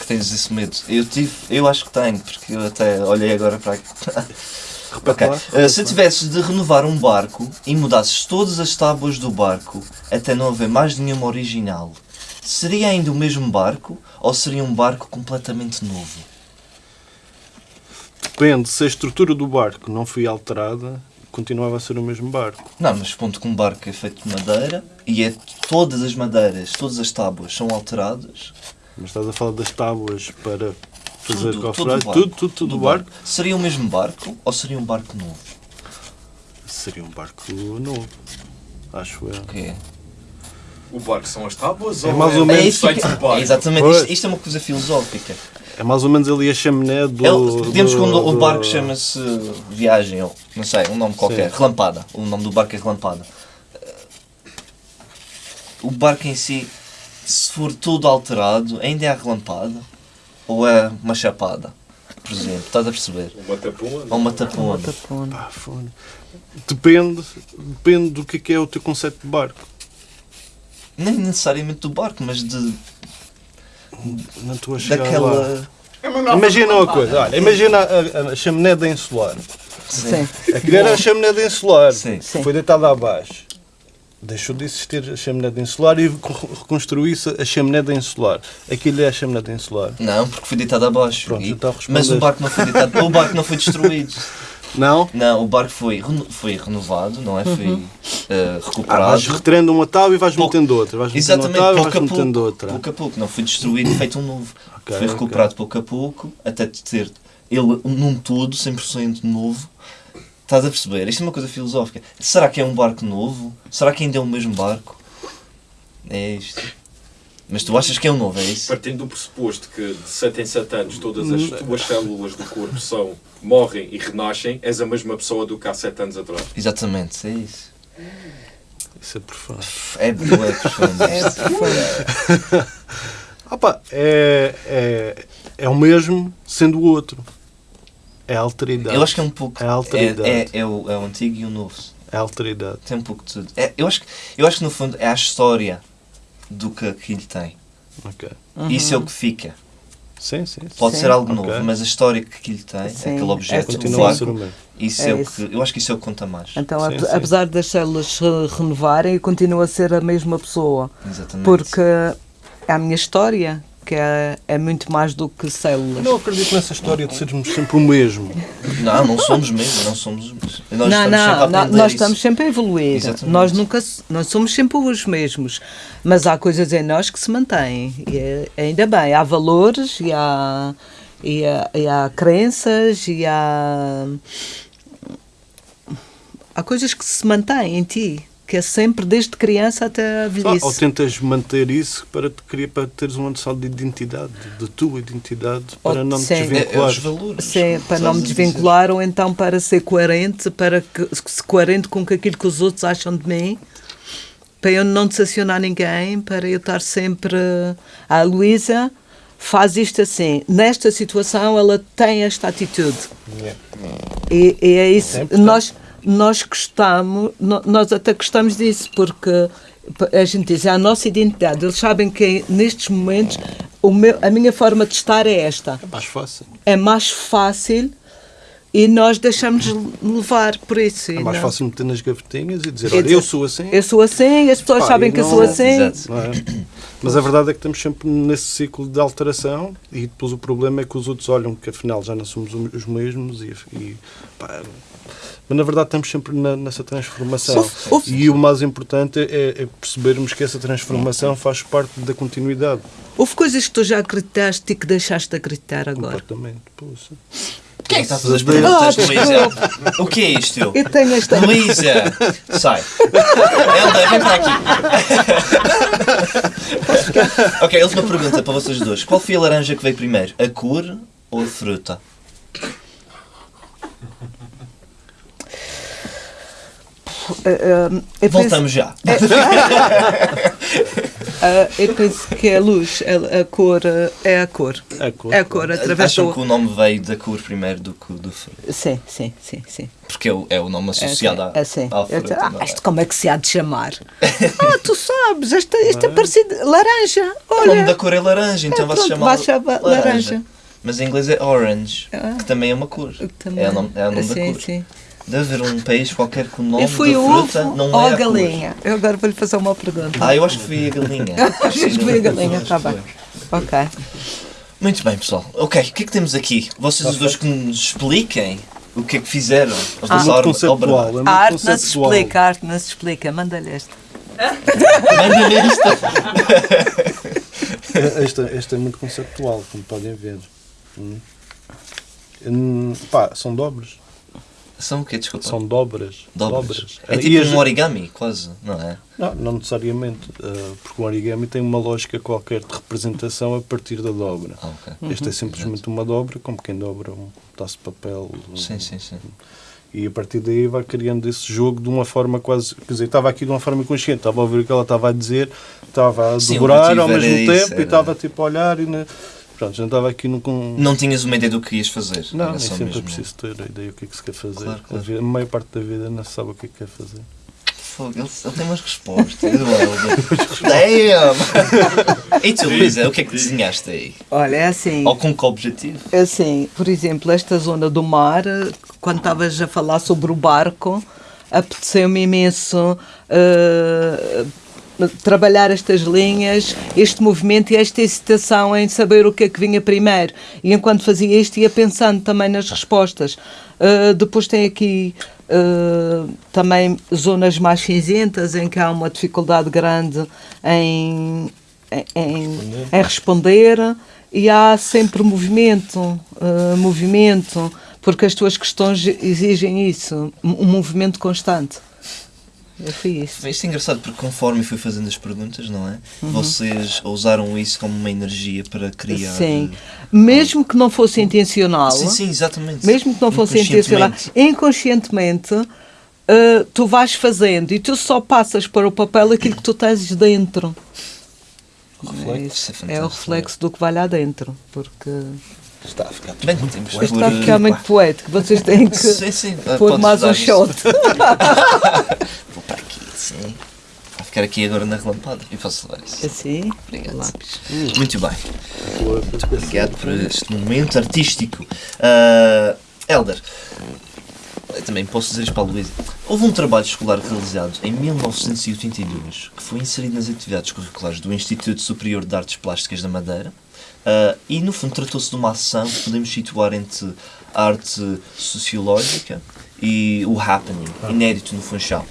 que tens esse medo. Eu, tive, eu acho que tenho, porque eu até olhei agora para aqui. Ok. lá, Uh, se tivesses de renovar um barco e mudasses todas as tábuas do barco até não haver mais nenhuma original, seria ainda o mesmo barco ou seria um barco completamente novo? depende se a estrutura do barco não foi alterada continuava a ser o mesmo barco Não, mas ponto que um barco é feito de madeira e é todas as madeiras, todas as tábuas são alteradas. mas estás a falar das tábuas para fazer Tudo, cofragem tudo, tudo tudo tudo do o barco Seria o mesmo barco ou seria um barco novo? seria um barco novo acho eu Ok. O barco são as tábuas É ou mais é ou o menos- conceito do barco? Exatamente, Pois. isto, isto é uma coisa filosófica. É mais ou menos ali a chaminé do Ele, digamos que o, o barco chama-se Viagem, ou não sei, um nome qualquer, Sim. Relampada. O nome do barco é Relampada. O barco em si, se for tudo alterado, ainda é a relampada? Ou é uma chapada? Por exemplo, estás a perceber? Uma tapona? Ou uma tapona? Pá, fone. Depende, depende do é, que é o teu conceito de barco. Nem necessariamente do barco, mas de, Não estou a chegar lá. daquela. Imagina uma coisa, olha, imagina a, a, a chaminé de insular. Sim. Aquilo era a chaminé de insular. Sim. Foi deitada abaixo. deixou de existir a chaminé de insular e co- reconstruiu-se a chaminé de insular. Aquilo é a chaminé de insular. Não, porque foi deitado abaixo. Pronto, E- então mas o barco não foi deitado. o barco não foi destruído. Não? Não, o barco foi, reno- foi renovado, não é? Foi Uhum. eh, Ah, recuperado. vais retirando uma tábua e vais Pouco- metendo outra. Vais metendo uma Exatamente, tábua e pouco a pouco. outra. Pouco a pouco, não foi destruído e feito um novo. Ok, foi recuperado pouco a pouco, até ter ele num todo, 100% novo. Estás a perceber? Isto é uma coisa filosófica. Será que é um barco novo? Será que ainda é o mesmo barco? É isto. Mas tu achas que é um novo, é isso? Partindo do pressuposto que de 7 em 7 anos todas as tuas células do corpo são, morrem e renascem, és a mesma pessoa do que há 7 anos atrás. Exatamente, é isso. Isso é profundo. É boa, é profundo. É profundo. É, é, é o mesmo sendo o outro. É a alteridade. Eu acho que é um pouco. É a alteridade. É, é, é o, é o antigo e o novo. É a alteridade. Tem um pouco de tudo. É, eu, acho, que- eu acho que no fundo é a história do que aquilo tem. Ok. Isso é o que fica. Sim, sim. sim. Pode Sim. ser algo Ok. novo, mas a história que aquilo tem, Sim, aquele é objeto, Continua o vácuo, mesmo. isso É é, o que. Eu acho que isso é o que conta mais. Então, Sim, ap- sim. apesar das células se renovarem, eu continuo a ser a mesma pessoa. Exatamente. Porque é a minha história, que é, é muito mais do que células. Eu não acredito nessa história de sermos sempre o mesmo. Não, não somos mesmo, não somos os mesmos. Nós não, estamos sempre a não, não, nós isso. estamos sempre a evoluir. Exatamente. Nós nunca nós somos sempre os mesmos. Mas há coisas em nós que se mantêm. E é- ainda bem, há valores e há, e há, e há crenças e há. Há coisas que se mantêm em ti, que é sempre desde criança até a Ah, velhice. ou tentas manter isso para, te, criar- para teres uma noção de identidade, de tua identidade, para Ou- não te sim. É, é desvincular. os valores. Sim, para não me a dizer. desvincular ou então para ser coerente, para que, se coerente com aquilo que os outros acham de mim, para eu não decepcionar ninguém, para eu estar sempre. A Luísa faz isto assim. Nesta situação, ela tem esta atitude. E, e é isso. É nós, nós gostamos, nós até gostamos disso, porque a gente diz, é a nossa identidade. Eles sabem que nestes momentos o meu, a minha forma de estar é esta É mais fácil. é mais fácil e nós deixamos levar por isso. É mais não- fácil meter nas gavetinhas e dizer, E olha, dizer, eu sou assim. Eu sou assim, as pessoas sabem que eu não- sou assim. Exato. não é? Mas a verdade é que estamos sempre nesse ciclo de alteração e depois o problema é que os outros olham que afinal já não somos os mesmos e, e pá, mas na verdade estamos sempre na- nessa transformação Uf, uf. e o mais importante é, é percebermos que essa transformação faz parte da continuidade Houve coisas que tu já acreditaste e que deixaste de acreditar agora. completamente Poxa. Quem é que está a fazer as Ah, perguntas, desculpa. Luísa? O que é isto? Eu tenho esta. Luísa, sai. Helda, vem para aqui. ok, a última pergunta para vocês dois. Qual foi a laranja que veio primeiro? A cor ou a fruta? Ah, ah, eu, penso, Voltamos já. ah, eu penso que é a luz, a, a cor, ah, é a cor. É a cor, É a cor, através Acham do. que o nome veio da cor primeiro do que do fruto? Sim, sim, sim, sim. Porque é o, é o nome associado à, É assim. à Eu fruta. ah, é? isto como é que se há de chamar? ah, tu sabes, esta, isto é parecido. Laranja, O nome olha. da cor é laranja, então É, vai-se chamar vai chamar laranja. Mas em inglês é orange, Ah. que também é uma cor. Também. É o nome, é o nome da sim, cor. sim. Deve haver um país qualquer com o nome Eu fui da o fruta, ovo não ou é a a cor. galinha? Eu agora vou-lhe fazer uma pergunta. Ah, eu acho que fui a galinha. Acho que foi a galinha, está bem. Ok. Muito bem, pessoal. Ok, o que é que temos aqui? Vocês os dois que nos expliquem o que é que fizeram. Os é muito obra- conceptual obra- é muito A arte não se explica, a arte não se explica. Manda-lhe esta. Manda ver isto. É, Este, este é muito conceptual, como podem ver. Hum. Hum, pá, são dobras. São o quê? Desculpa. São dobras. dobras. É E tipo as- um origami, quase, não é? Não, não necessariamente, eh, porque o origami tem uma lógica qualquer de representação a partir da dobra. Ah, ok. Este é simplesmente uma dobra, como quem dobra um pedaço de papel. um- Sim, sim, sim. E a partir daí vai criando esse jogo de uma forma quase. Quer dizer, estava aqui de uma forma consciente, estava a ouvir o que ela estava a dizer, estava a Sim, motivo ao mesmo isso, tempo era- e estava tipo a olhar e. Na... Pronto, já estava aqui no. Com... Não tinhas uma ideia do que ias fazer. Não, nem sempre é mesmo. preciso ter a ideia do que é que se quer fazer. Claro, claro. A, vida- a maior parte da vida não se sabe o que é que quer fazer. Fogo, ele, ele tem umas respostas. Damn! E tu, Luísa, o que é que desenhaste aí? Olha, é assim. Ou com que objetivo? Assim, por exemplo, esta zona do mar, quando estavas a falar sobre o barco, apeteceu-me imenso eh, trabalhar estas linhas, este movimento e esta excitação em saber o que é que vinha primeiro. E enquanto fazia isto, ia pensando também nas respostas. Uh, depois tem aqui uh, também zonas mais cinzentas em que há uma dificuldade grande em, em, em, em responder e há sempre movimento, uh, movimento, porque as tuas questões exigem isso, um movimento constante. Eu fui isso. Isto é engraçado porque conforme fui fazendo as perguntas, não é? Uhum. Vocês usaram isso como uma energia para criar. Sim. Mesmo que não fosse intencional. Sim, sim, exatamente. Mesmo que não fosse intencional. Inconscientemente, uh, tu vais fazendo e tu só passas para o papel aquilo que tu tens dentro. Reflexo. É, é o reflexo do que vai lá dentro. Porque. Está a ficar bem, temos Isto está a ficar muito poético. Vocês têm que sim, sim. pôr mais um shot. Sim. Vou ficar aqui agora na relampada e posso levar isso. Assim? Obrigado. Lápis. Muito bem. Muito obrigado por este momento artístico. Uh, Elder, eu também posso dizer isto para a Luísa. Houve um trabalho escolar realizado em 1982 que foi inserido nas atividades curriculares do Instituto Superior de Artes Plásticas da Madeira Uh, e no fundo tratou-se de uma ação que podemos situar entre a arte sociológica e o happening, inédito no Funchal.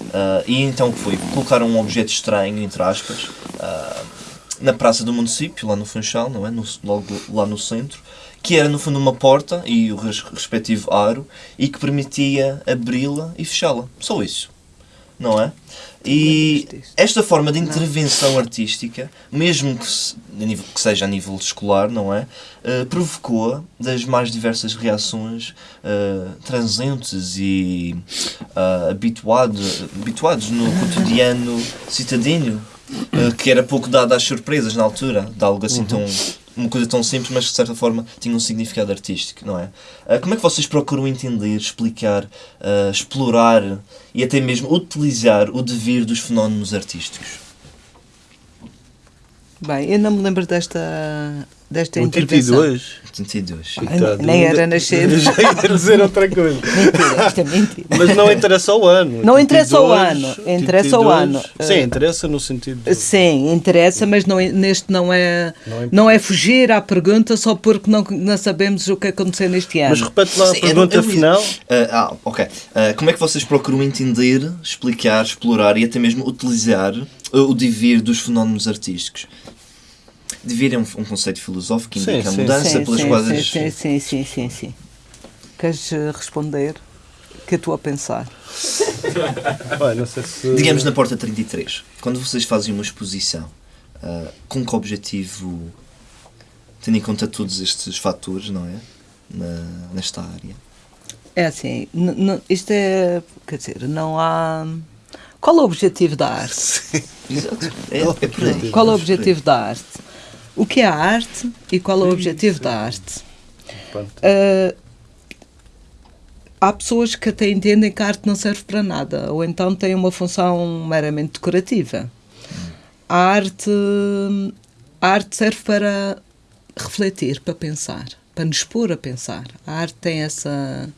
Uh, e então foi? Colocaram um objeto estranho, entre aspas, uh, na praça do município, lá no Funchal, não é? No, logo lá no centro, que era no fundo uma porta e o respectivo aro e que permitia abri-la e fechá-la. Só isso. Não é? E esta forma de intervenção artística, mesmo que, se, que, seja a nível escolar, não é? Uh, provocou das mais diversas reações uh, transentes e uh, habituado, habituados no cotidiano citadino, que era pouco dado às surpresas na altura, de algo assim uhum. tão uma coisa tão simples, mas que de certa forma tinha um significado artístico, não é? Uh, como é que vocês procuram entender, explicar, uh, explorar e até mesmo utilizar o devir dos fenómenos artísticos? Bem, eu não me lembro desta desta 82. 82. Ah, nem era nascer. Já ia dizer outra coisa. Mentira, isto é mentira. Mas não interessa o ano. Não 82, interessa o ano. Interessa 82, o ano. Sim, interessa no sentido. De... Sim, interessa, mas não, neste não é, não é, não é fugir à pergunta só porque não, não sabemos o que aconteceu neste ano. Mas repete lá a pergunta eu, eu, final. Uh, ah, ok. Uh, como é que vocês procuram entender, explicar, explorar e até mesmo utilizar o devir dos fenómenos artísticos? Devir é um, um conceito filosófico que indica sim, a mudança sim, pelas sim, quadras. Sim, sim, sim, sim, sim. Queres eh, responder? que eu estou a pensar? Bem, não sei se... Digamos na porta 33, quando vocês fazem uma exposição, uh, com que objetivo, tendo em conta todos estes fatores, não é? Na, nesta área? É assim, isto é. Quer dizer, não há. Qual é o objetivo da arte? Sim. Exato. É, é por aí. Qual é o objetivo da arte? O que é a arte e qual é o objetivo da arte. Uh, há pessoas que até entendem que a arte não serve para nada, ou então tem uma função meramente decorativa. A arte, a arte serve para refletir, para pensar, para nos pôr a pensar. A arte tem essa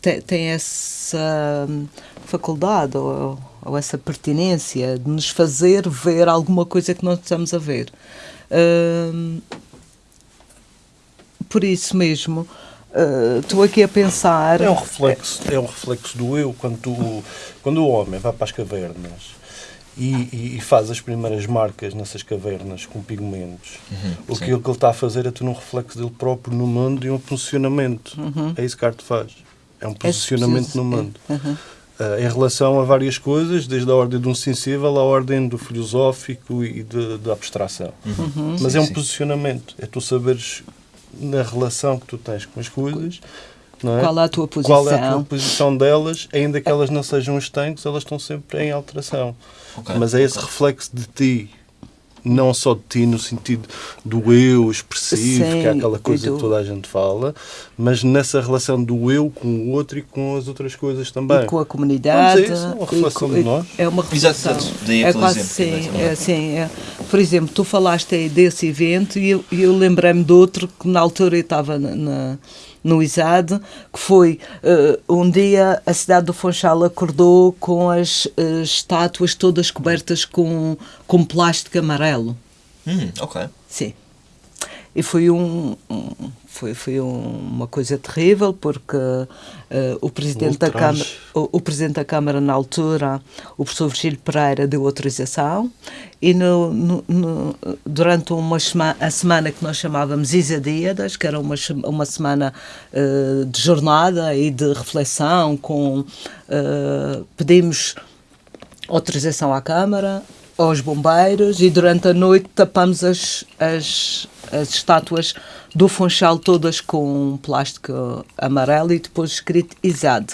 tem, tem essa faculdade ou, ou essa pertinência de nos fazer ver alguma coisa que não estamos a ver por isso mesmo, estou uh, aqui a pensar. É um reflexo, é um reflexo do eu quando, tu, quando o homem vai para as cavernas. E, e, faz as primeiras marcas nessas cavernas com pigmentos. Uhum, o que ele está a fazer é ter um reflexo dele próprio no mundo e um posicionamento. Uhum. É isso que a arte faz. É um é posicionamento é no mundo. Uhum. Uh, em relação a várias coisas, desde a ordem de um sensível à ordem do filosófico e da abstração. Uhum. Mas sim, é um sim. posicionamento, é tu saberes na relação que tu tens com as coisas. É? Qual é a tua posição? Qual é a tua posição delas, ainda que elas não sejam estanques, elas estão sempre em alteração. Okay. Mas é esse reflexo de ti não só de ti no sentido do eu expressivo, Sim, que é aquela coisa que toda a gente fala, mas nessa relação do eu com o outro e com as outras coisas também. E com a comunidade. É, isso, é uma relação com, de nós. É uma relação. Exato, daí é quase sim, é, assim, é. Por exemplo, tu falaste aí desse evento e eu, eu lembrei-me de outro que na altura eu estava na, na no ISAD, que foi eh, um dia a cidade do Funchal acordou com as eh, estátuas todas cobertas com, com plástico amarelo. Hum, ok. Sim. E foi, um, um- foi, foi um- uma coisa terrível porque eh, o, presidente da. Câmara, o, o presidente da Câmara na altura, o professor Virgílio Pereira, deu autorização e no, no- no- durante uma sema- a semana que nós chamávamos Isadíadas, que era uma, uma semana eh, de jornada e de reflexão, com, eh, pedimos autorização à Câmara, aos bombeiros e durante a noite tapamos as, as, as estátuas do Funchal todas com plástico amarelo e depois escrito ISAD.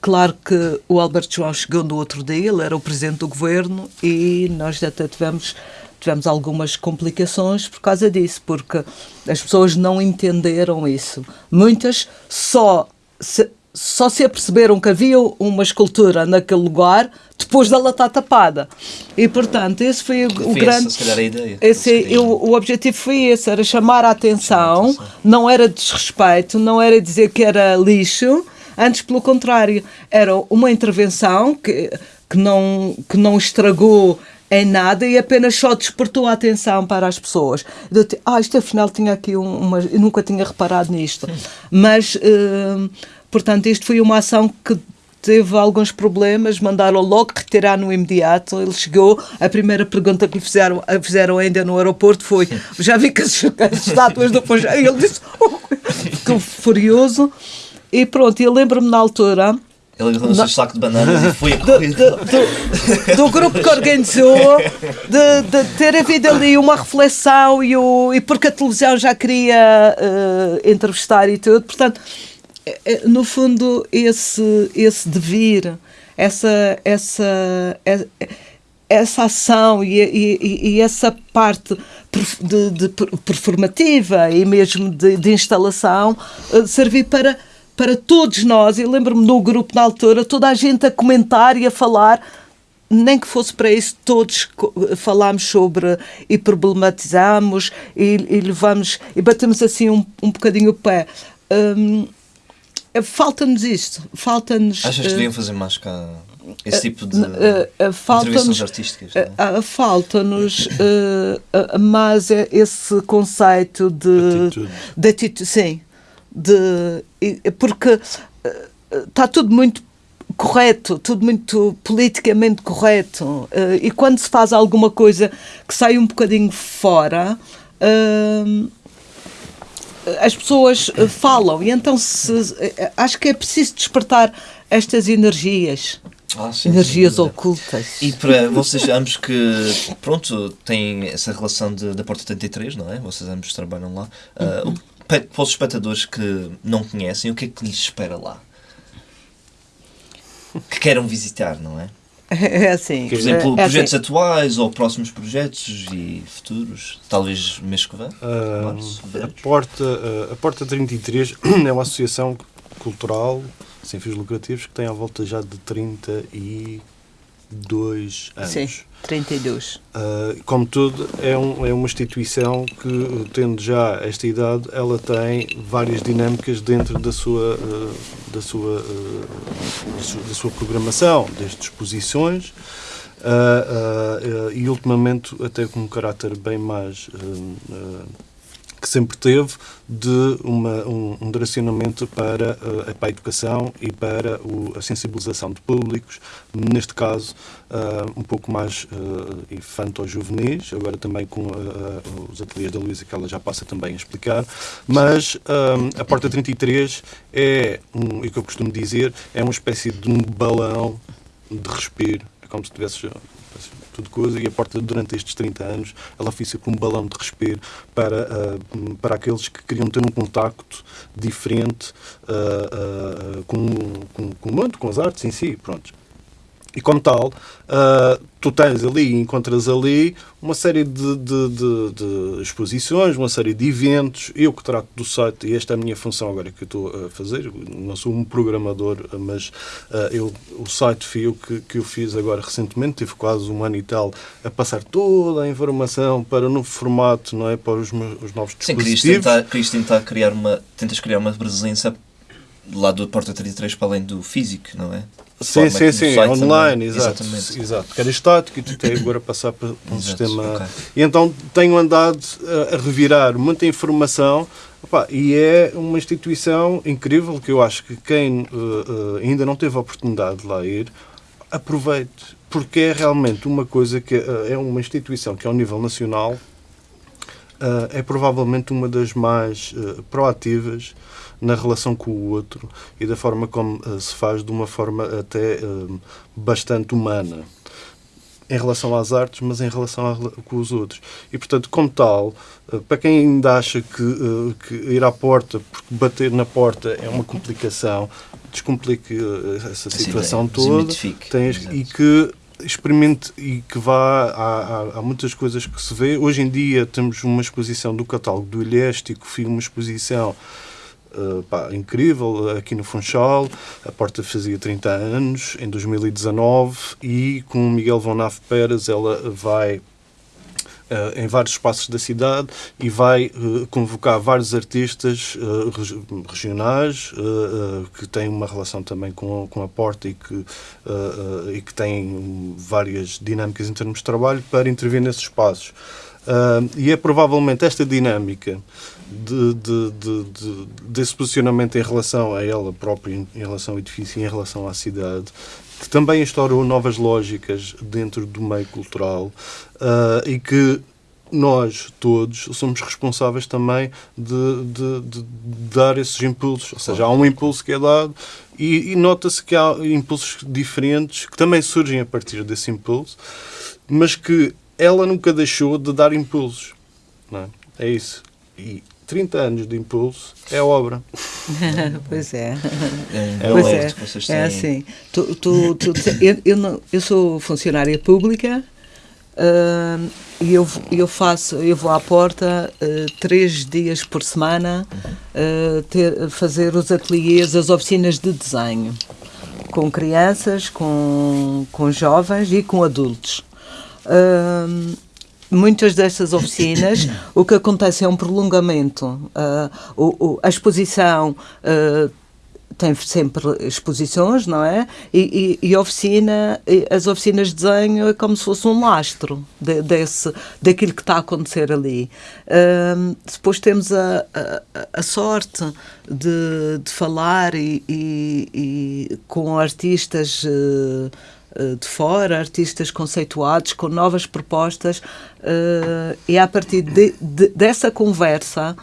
Claro que o Alberto João chegou no outro dia, ele era o presidente do governo e nós até tivemos tivemos algumas complicações por causa disso, porque as pessoas não entenderam isso. Muitas só se, só se aperceberam que havia uma escultura naquele lugar depois dela estar tapada. E, portanto, esse foi o, Foi grande... se calhar, a ideia. Esse, queriam- eu- o objetivo foi esse, era chamar a atenção, não era desrespeito, não era dizer que era lixo, antes pelo contrário, era uma intervenção que, que, não, que não estragou em nada e apenas só despertou a atenção para as pessoas. Eu ah, isto afinal tinha aqui um- uma. Eu nunca tinha reparado nisto. Mas, eh, portanto, isto foi uma ação que teve alguns problemas, mandaram logo retirar no imediato. Ele chegou, a primeira pergunta que lhe fizeram, fizeram ainda no aeroporto foi: Já vi que as, as estátuas do. E ele disse: oh, ficou furioso. E pronto, eu lembro-me na altura. Ele agarrou no seu saco de bananas e foi a do, correr. do- do- do grupo que organizou, de, de ter havido ali uma reflexão e, o, e porque a televisão já queria eh, entrevistar e tudo. Portanto, no fundo, esse, esse devir, essa, essa, é- essa ação e, e- e essa parte de, de per- performativa e mesmo de, de instalação eh, servir para, para todos nós. Eu lembro-me no grupo na altura, toda a gente a comentar e a falar. Nem que fosse para isso, todos falámos sobre e problematizamos e, e levamos e batemos assim um, um bocadinho o pé. Hum, falta-nos isto, falta-nos. Achas que eh, deviam fazer mais cá esse tipo de eh, eh, falta-nos artísticas? é? eh, ah, falta-nos eh, ah, mais é esse conceito de Atitude. de atitude, sim, de porque está tudo muito correto, tudo muito politicamente correto eh, e quando se faz alguma coisa que sai um bocadinho fora hum, as pessoas eh, falam e então se, eh, acho que é preciso despertar estas energias Ah, sim, energias ocultas E para vocês ambos que, pronto, têm essa relação de, da Porta 33, não é? Vocês ambos trabalham lá. Ah, Uhum. o- pa- para os espectadores que não conhecem, o que é que lhes espera lá? Que queiram visitar, não é? É assim. Por exemplo, é projetos assim. atuais ou próximos projetos e futuros, talvez mês que vem? Ah, Março, a. Porta, ah, a Porta 33 é uma associação cultural sem fins lucrativos que tem à volta já de 32 anos. Sim, 32. Ah, como tudo, é, um- é uma instituição que, tendo já esta idade, ela tem várias dinâmicas dentro da sua, ah, da sua, ah, da sua, programação, desde exposições ah, ah, ah, e, ultimamente, até com um caráter bem mais. Que sempre teve de uma, um, um direcionamento para, eh, para a educação e para o- a sensibilização de públicos, neste caso ah, um pouco mais uh, infanto-juvenis, agora também com ah, os ateliês da Luísa que ela já passa também a explicar, mas a Porta 33 é, um, e que eu costumo dizer, é uma espécie de um balão de respiro, é como se tivesse tudo coisa, e a porta durante estes 30 anos ela foi sempre um balão de respiro para, ah, para aqueles que queriam ter um contacto diferente ah, ah, com, com, com o mundo, com as artes em si, pronto. E como tal, uh, tu tens ali, encontras ali uma série de, de, de, de, exposições, uma série de eventos. Eu que trato do site, e esta é a minha função agora que eu estou a fazer, não sou um programador, mas uh, eu, o site fui eu que, que eu fiz agora recentemente, tive quase um ano e tal a passar toda a informação para o novo formato, não é? Para os, meus, os novos Sim, dispositivos. Sim, querias tentar, querias tentar criar uma, tentas criar uma presença lá do Porta 33 para além do físico, não é? Sim, sim, sim, online, exato, exatamente. exato. Que era estático e tu tens agora passar para um exato, sistema. Okay. E então tenho andado a, revirar muita informação opa, e é uma instituição incrível que eu acho que quem uh, uh, ainda não teve a oportunidade de lá ir, aproveite, porque é realmente uma coisa que uh, é uma instituição que ao nível nacional é provavelmente uma das mais proativas na relação com o outro e da forma como uh, se faz de uma forma até uh, bastante humana em relação às artes, mas em relação a, com os outros. E, portanto, como tal, uh, para quem ainda acha que, que, ir à porta, porque bater na porta é uma complicação, descomplique essa situação Sim, toda tens, e que experimente e que vá. Há, há, muitas coisas que se vê. Hoje em dia temos uma exposição do catálogo do Ilhéstico, uma exposição Uh, pá, incrível aqui no Funchal. A porta fazia 30 anos, em 2019, e com Miguel Von Naf Pérez ela vai em vários espaços da cidade e vai uh, convocar vários artistas uh, regionais que têm uma relação também com, com a Porta e que, e que têm várias dinâmicas em termos de trabalho para intervir nesses espaços. e é provavelmente esta dinâmica de, de, de, desse posicionamento em relação a ela própria, em relação ao edifício em relação à cidade, que também instaurou novas lógicas dentro do meio cultural uh, e que nós todos somos responsáveis também de, de, de, dar esses impulsos. Ou seja, há um impulso que é dado e, e nota-se que há impulsos diferentes que também surgem a partir desse impulso, mas que ela nunca deixou de dar impulsos. Não é? é isso. E 30 anos de impulso é obra. pois é. É, é pois é. é assim. Tu, tu, tu, eu, eu, não, eu sou funcionária pública uh, e eu, eu faço, eu vou à porta uh, três dias por semana uh, ter, fazer os ateliês, as oficinas de desenho com crianças, com, com jovens e com adultos. Uh, muitas dessas oficinas, o que acontece é um prolongamento. Uh, o, o, a exposição uh, tem sempre exposições, não é? E, e, e, oficina, as oficinas de desenho é como se fosse um lastro de, desse, daquilo que está a acontecer ali. Uh, depois temos a, a, a sorte de, de falar e, e com artistas. Eh, de fora, artistas conceituados com novas propostas, uh, e a partir de, de, dessa conversa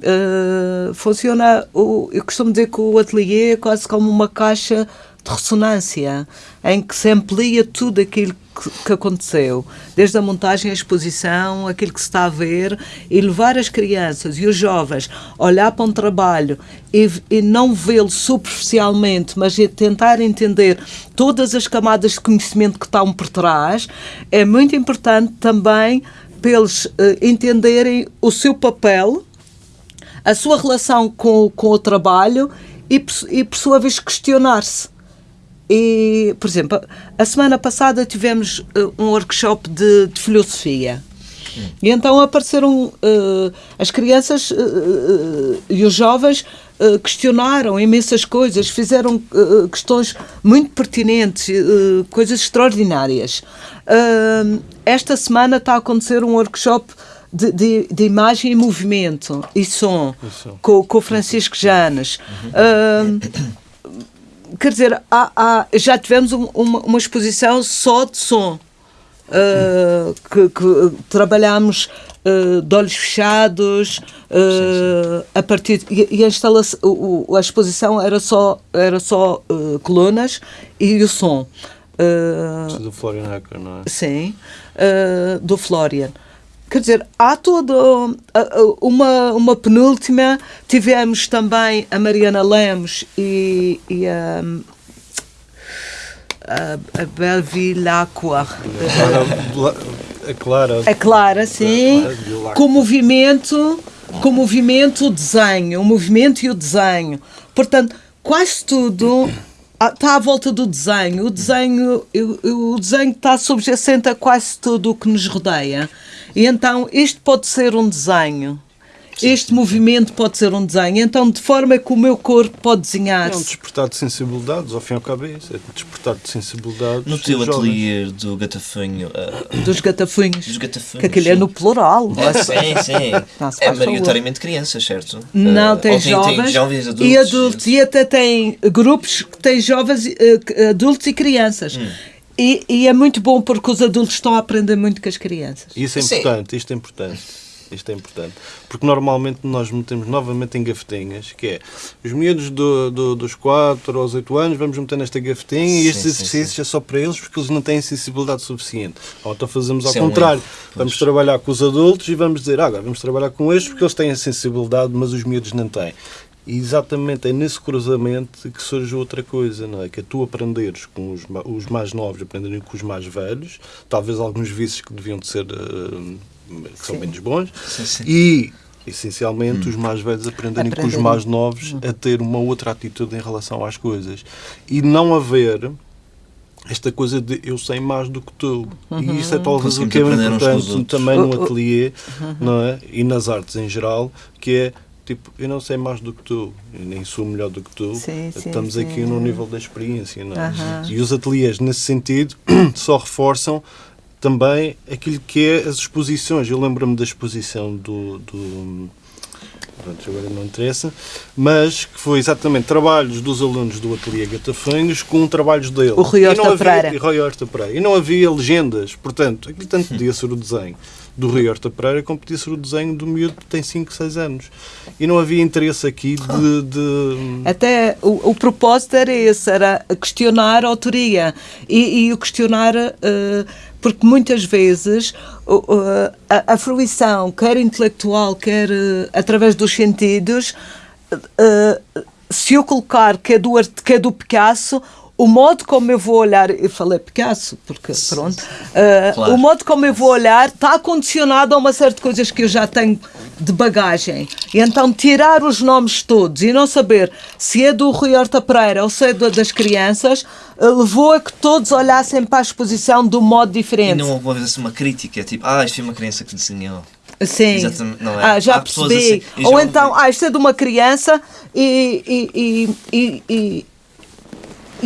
uh, funciona. O, eu costumo dizer que o ateliê é quase como uma caixa de ressonância, em que se amplia tudo aquilo que, que, aconteceu, desde a montagem à exposição, aquilo que se está a ver, e levar as crianças e os jovens a olhar para um trabalho e, e não vê-lo superficialmente, mas tentar entender todas as camadas de conhecimento que estão por trás, é muito importante também para eles uh, entenderem o seu papel, a sua relação com, com o trabalho e, e por sua vez, questionar-se e, por exemplo, a semana passada tivemos uh, um workshop de, de filosofia. Hum. E então apareceram uh, as crianças uh, e os jovens questionaram imensas coisas, fizeram questões muito pertinentes, coisas extraordinárias. esta semana está a acontecer um workshop de, de, de, imagem e movimento e som, com, com o Francisco Janes. Uhum quer dizer, há, há, já tivemos um, uma, uma, exposição só de som. Uh, que, que trabalhámos uh, de olhos fechados uh, sim, sim. a partir de, e, e a instalação o, a exposição era só era só colunas e o som do Florian Hacker, não é? Sim, do Florian. Quer dizer, há toda uma, uma penúltima. Tivemos também a Mariana Lemos e, e a. a, a Belvilacqua. Clara, a Clara. A Clara, sim. Com o movimento, com o movimento, o desenho. O movimento e o desenho. Portanto, quase tudo está à volta do desenho. O desenho, o desenho está subjacente a quase tudo o que nos rodeia. E então, isto pode ser um desenho. Este movimento pode ser um desenho. Então, de forma que o meu corpo pode É um despertar de sensibilidades, ao fim e ao cabo é isso. É um despertar de sensibilidades. No teu ateliê do gatafunho, ah, Dos gatafunhos. dos gatafunhos. Que aquilo é sim. no plural. É, sim, sim. Não se É maioritariamente crianças, certo? Não, Ah, tem ou jovens, jovens, adultos. e adultos. E até tem grupos que têm jovens, eh, adultos e crianças. Hum. E, e é muito bom porque os adultos estão a aprender muito com as crianças. Isso é Sim. importante, isto é importante. Isto é importante. Porque normalmente nós metemos novamente em gavetinhas, que é os miúdos do, do- dos 4 aos 8 anos, vamos meter nesta gavetinha e Sim, estes sim, exercícios é só para eles porque eles não têm sensibilidade suficiente. Ou então fazemos ao é um contrário. Vamos trabalhar com os adultos e vamos dizer, ah, agora vamos trabalhar com estes porque eles têm a sensibilidade, mas os miúdos não têm. E exatamente é nesse cruzamento que surge outra coisa, não é? Que é tu aprenderes com os, os mais novos, aprenderem com os mais velhos, talvez alguns vícios que deviam de ser, eh, que são menos bons, Sim, sim. e essencialmente os mais velhos aprenderem com os mais novos a ter uma outra atitude em relação às coisas. E não haver esta coisa de eu sei mais do que tu. E isso é talvez o que é importante também no O- o- ateliê não é? e nas artes em geral, que é tipo, eu não sei mais do que tu, eu nem sou melhor do que tu, Sim, sim, estamos sim. aqui no nível da experiência. Não é? Aham. E os ateliês, nesse sentido, só reforçam também aquilo que é as exposições. Eu lembro-me da exposição do. do Pronto, agora não interessa, mas que foi exatamente trabalhos dos alunos do Ateliê Gatafanhos com trabalhos dele. O Rui Horta Pereira. E não havia legendas, portanto, aquilo tanto podia ser o desenho do Rui Horta Pereira ser o desenho do miúdo que tem 5, 6 anos. E não havia interesse aqui de. de- Até o, o propósito era esse, era questionar a autoria e, o questionar, eh, porque muitas vezes o- a, a fruição, quer intelectual, quer eh, através dos sentidos, eh, se eu colocar que é do, que é do Picasso, o modo como eu vou olhar, eu falei Picasso, porque pronto, eh, Claro. o modo como eu vou olhar está condicionado a uma série de coisas que eu já tenho de bagagem. E então tirar os nomes todos e não saber se é do Rui Horta Pereira ou se é do- das crianças, eh, levou a que todos olhassem para a exposição de um modo E diferente. não houve assim uma crítica, tipo, ah, isto foi uma criança que desenhou. Sim. É? Ah, já Há percebi. assim, e Ou já então, ah, isto é de uma criança e. e, e, e,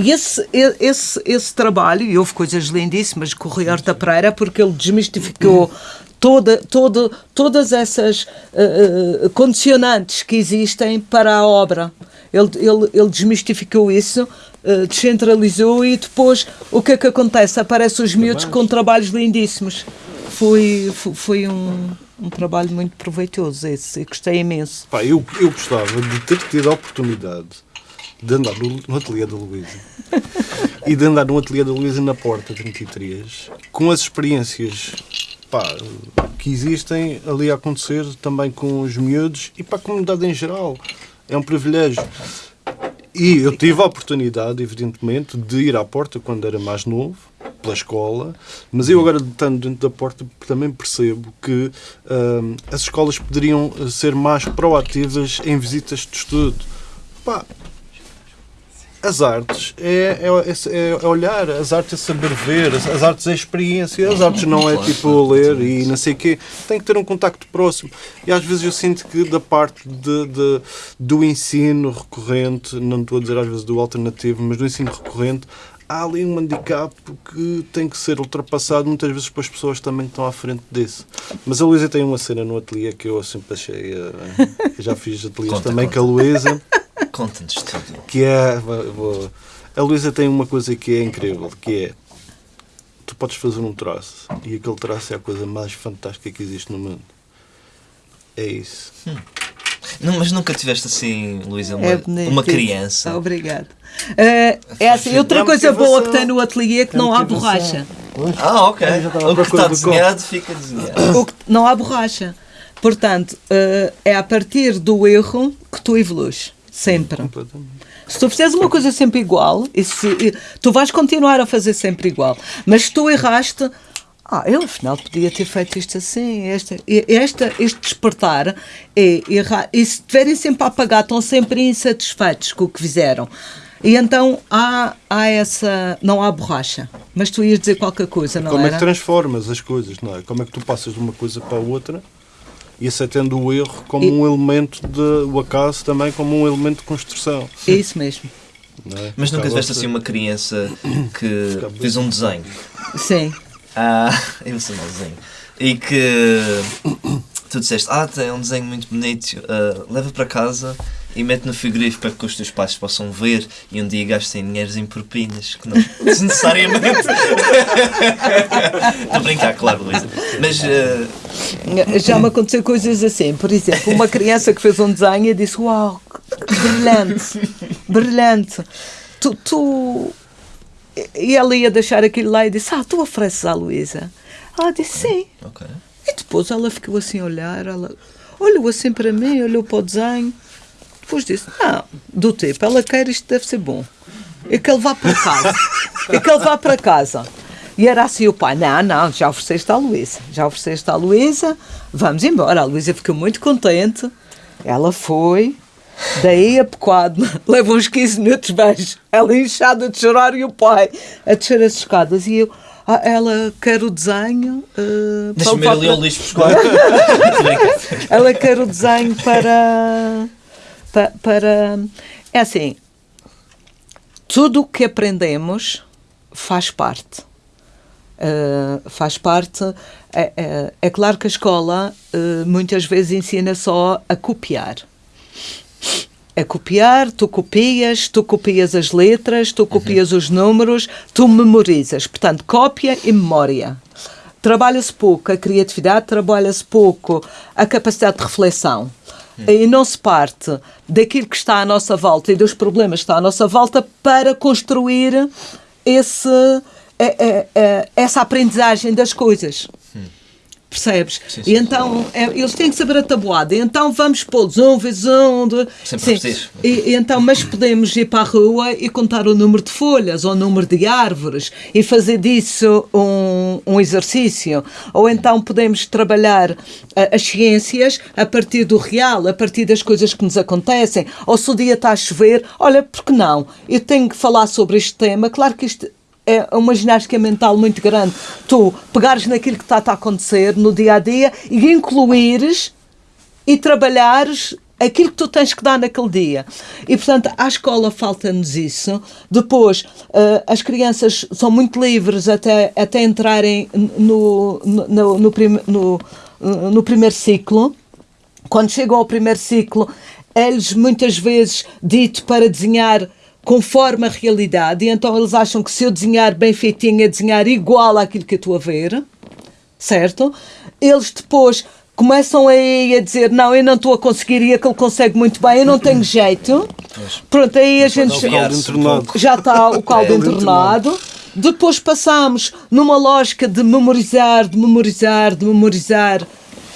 e- esse, esse, esse trabalho, e houve coisas lindíssimas com o Rui Horta Pereira, porque ele desmistificou toda, toda, todas essas eh, condicionantes que existem para a obra. Ele, ele, ele desmistificou isso, eh, descentralizou e depois o que é que acontece? Aparecem os miúdos com trabalhos lindíssimos. Foi, foi, foi um, um trabalho muito proveitoso esse, gostei imenso. Pá, eu, eu gostava de ter tido a oportunidade de andar no, no ateliê da Luísa e de andar no ateliê da Luísa na Porta 33 com as experiências pá, que existem ali a acontecer também com os miúdos e para a comunidade em geral. É um privilégio. E eu tive a oportunidade, evidentemente, de ir à porta quando era mais novo, pela escola, mas eu agora, estando dentro da porta, também percebo que hum, as escolas poderiam ser mais proativas em visitas de estudo. Pá, as artes é, é, é- é olhar, as artes é saber ver, as, as artes é experiência, as artes não é tipo ler e não sei o quê. Tem que ter um contacto próximo. E às vezes eu sinto que da parte de, de- do ensino recorrente, não estou a dizer às vezes do alternativo, mas do ensino recorrente, há ali um handicap que tem que ser ultrapassado muitas vezes para as pessoas também que estão à frente desse. Mas a Luísa tem uma cena no ateliê que eu sempre achei. eh, eu já fiz ateliês Conta, também conta. com a Luísa Conta-nos tudo. que é vou- a Luísa tem uma coisa que é incrível que é tu podes fazer um traço e aquele traço é a coisa mais fantástica que existe no mundo é isso Não, mas nunca tiveste assim, Luísa, uma, É bonito uma criança. Obrigada. Eh, é assim, outra coisa boa que tem no ateliê é que não há borracha. Ah, ok. O que está do desenhado fica desenhado. Que- não há borracha. Portanto, eh, é a partir do erro que tu evolues. Sempre. Se tu fizeres uma coisa sempre igual, e se- e tu vais continuar a fazer sempre igual. Mas se tu erraste, ah, eu afinal podia ter feito isto assim, esta, e- esta, este despertar é errar. E se estiverem sempre a apagar, estão sempre insatisfeitos com o que fizeram. E então há, há essa. Não há borracha. Mas tu ias dizer qualquer coisa, não Como é era? que transformas as coisas, não é? Como é que tu passas de uma coisa para a outra e aceitando o erro como E- um elemento de. o acaso também como um elemento de construção. É isso mesmo. É? Mas nunca tiveste assim uma criança que fez um desenho. Sim. Ah, eu sei mais desenho. E que tu disseste, ah, tem um desenho muito bonito, ah, leva para casa e mete no frigorífico para que os teus pais possam ver e um dia gastem dinheiros em propinas, que não desnecessariamente. Estou a brincar, claro, Luísa. Mas ah, Já me aconteceu coisas assim. Por exemplo, uma criança que fez um desenho e disse: Uau, brilhante, brilhante. Tu, tu. E ela ia deixar aquilo lá e disse: Ah, tu ofereces à Luísa? Ela disse: Sim. ok. E depois ela ficou assim a olhar, ela olhou assim para mim, olhou para o desenho, depois disse, não, do tipo, ela quer isto deve ser bom. E que ele vá para casa. e que ele vá para casa. E era assim o pai, não, não, já ofereceste à Luísa, já ofereceste à Luísa, vamos embora. A Luísa ficou muito contente, ela foi, daí a pequado, leva uns 15 minutos, beijo, ela inchada de chorar e o pai a descer as escadas. E eu, ah, ela quer o desenho. eh, para Deixa-me ir ali ao lixo buscar. Ela quer o desenho para, pa- para. É assim, tudo o que aprendemos faz parte. Uh, faz parte. É, é- é claro que a escola uh, muitas vezes ensina só a copiar. A copiar, tu copias, tu copias as letras, tu copias os números, tu memorizas. Portanto, cópia e memória. Trabalha-se pouco a criatividade, trabalha-se pouco a capacidade de reflexão. E não se parte daquilo que está à nossa volta e dos problemas que está à nossa volta para construir esse, é- é- é- essa aprendizagem das coisas. Percebes? Sim, e sim, então é, eles têm que saber a tabuada. E então vamos pô-los um vezes um. dois- Sempre sim. E, e então, mas podemos ir para a rua e contar o número de folhas ou o número de árvores e fazer disso um, um exercício. Ou então podemos trabalhar ah, as ciências a partir do real, a partir das coisas que nos acontecem. Ou se o dia está a chover, olha, por que não? Eu tenho que falar sobre este tema. Claro que isto é uma ginástica mental muito grande. Tu pegares naquilo que está a acontecer no dia a dia e incluires e trabalhares aquilo que tu tens que dar naquele dia. E, portanto, à escola falta-nos isso. Depois, eh, as crianças são muito livres até, até entrarem no, no, no, prim- no, no primeiro ciclo. Quando chegam ao primeiro ciclo, é-lhes muitas vezes dito para desenhar conforme a realidade, e então eles acham que se eu desenhar bem feitinho é desenhar igual àquilo que eu estou a ver certo? Eles depois começam aí a dizer: Não, eu não estou a conseguir e aquele consegue muito bem, eu não tenho jeito. Pronto, aí a gente já está o caldo É. entornado. Depois passamos numa lógica de memorizar, de memorizar, de memorizar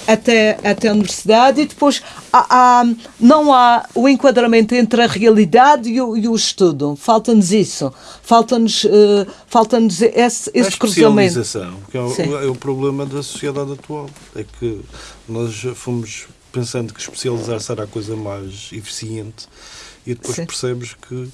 até, até a universidade e depois há- há- não há o enquadramento entre a realidade e o, e o estudo. Falta-nos isso. Falta-nos eh, falta-nos esse, A esse cruzamento. especialização, que é o, é o problema da sociedade atual. É que nós fomos pensando que especializar-se era a coisa mais eficiente e depois Sim. percebes que.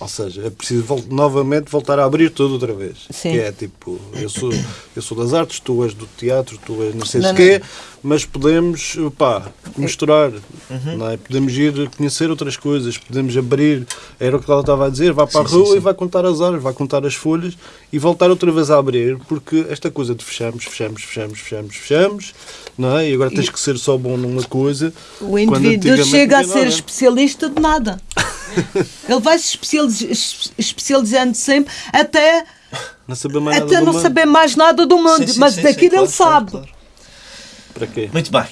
Ou seja, é preciso vol- novamente voltar a abrir tudo outra vez. Sim. Que é tipo, eu sou, eu sou das artes, tu és do teatro, tu és não sei Não, se quê, mas podemos pá, misturar, não é? podemos ir conhecer outras coisas, podemos abrir, era o que ela estava a dizer, vai para a Sim, rua sim, e vai contar as árvores, vai contar as folhas e voltar outra vez a abrir, porque esta coisa de fechamos, fechamos, fechamos, fechamos, fechamos, não é? E agora tens que ser só bom numa coisa. O indivíduo chega a ser especialista de nada. Ele vai se especializ- es- especializando sempre até, Não saber mais nada até do não mundo. saber mais nada do mundo. Sim, sim, mas sim, daquilo sim, ele claro, claro, sabe. claro. Para quê? Muito bem.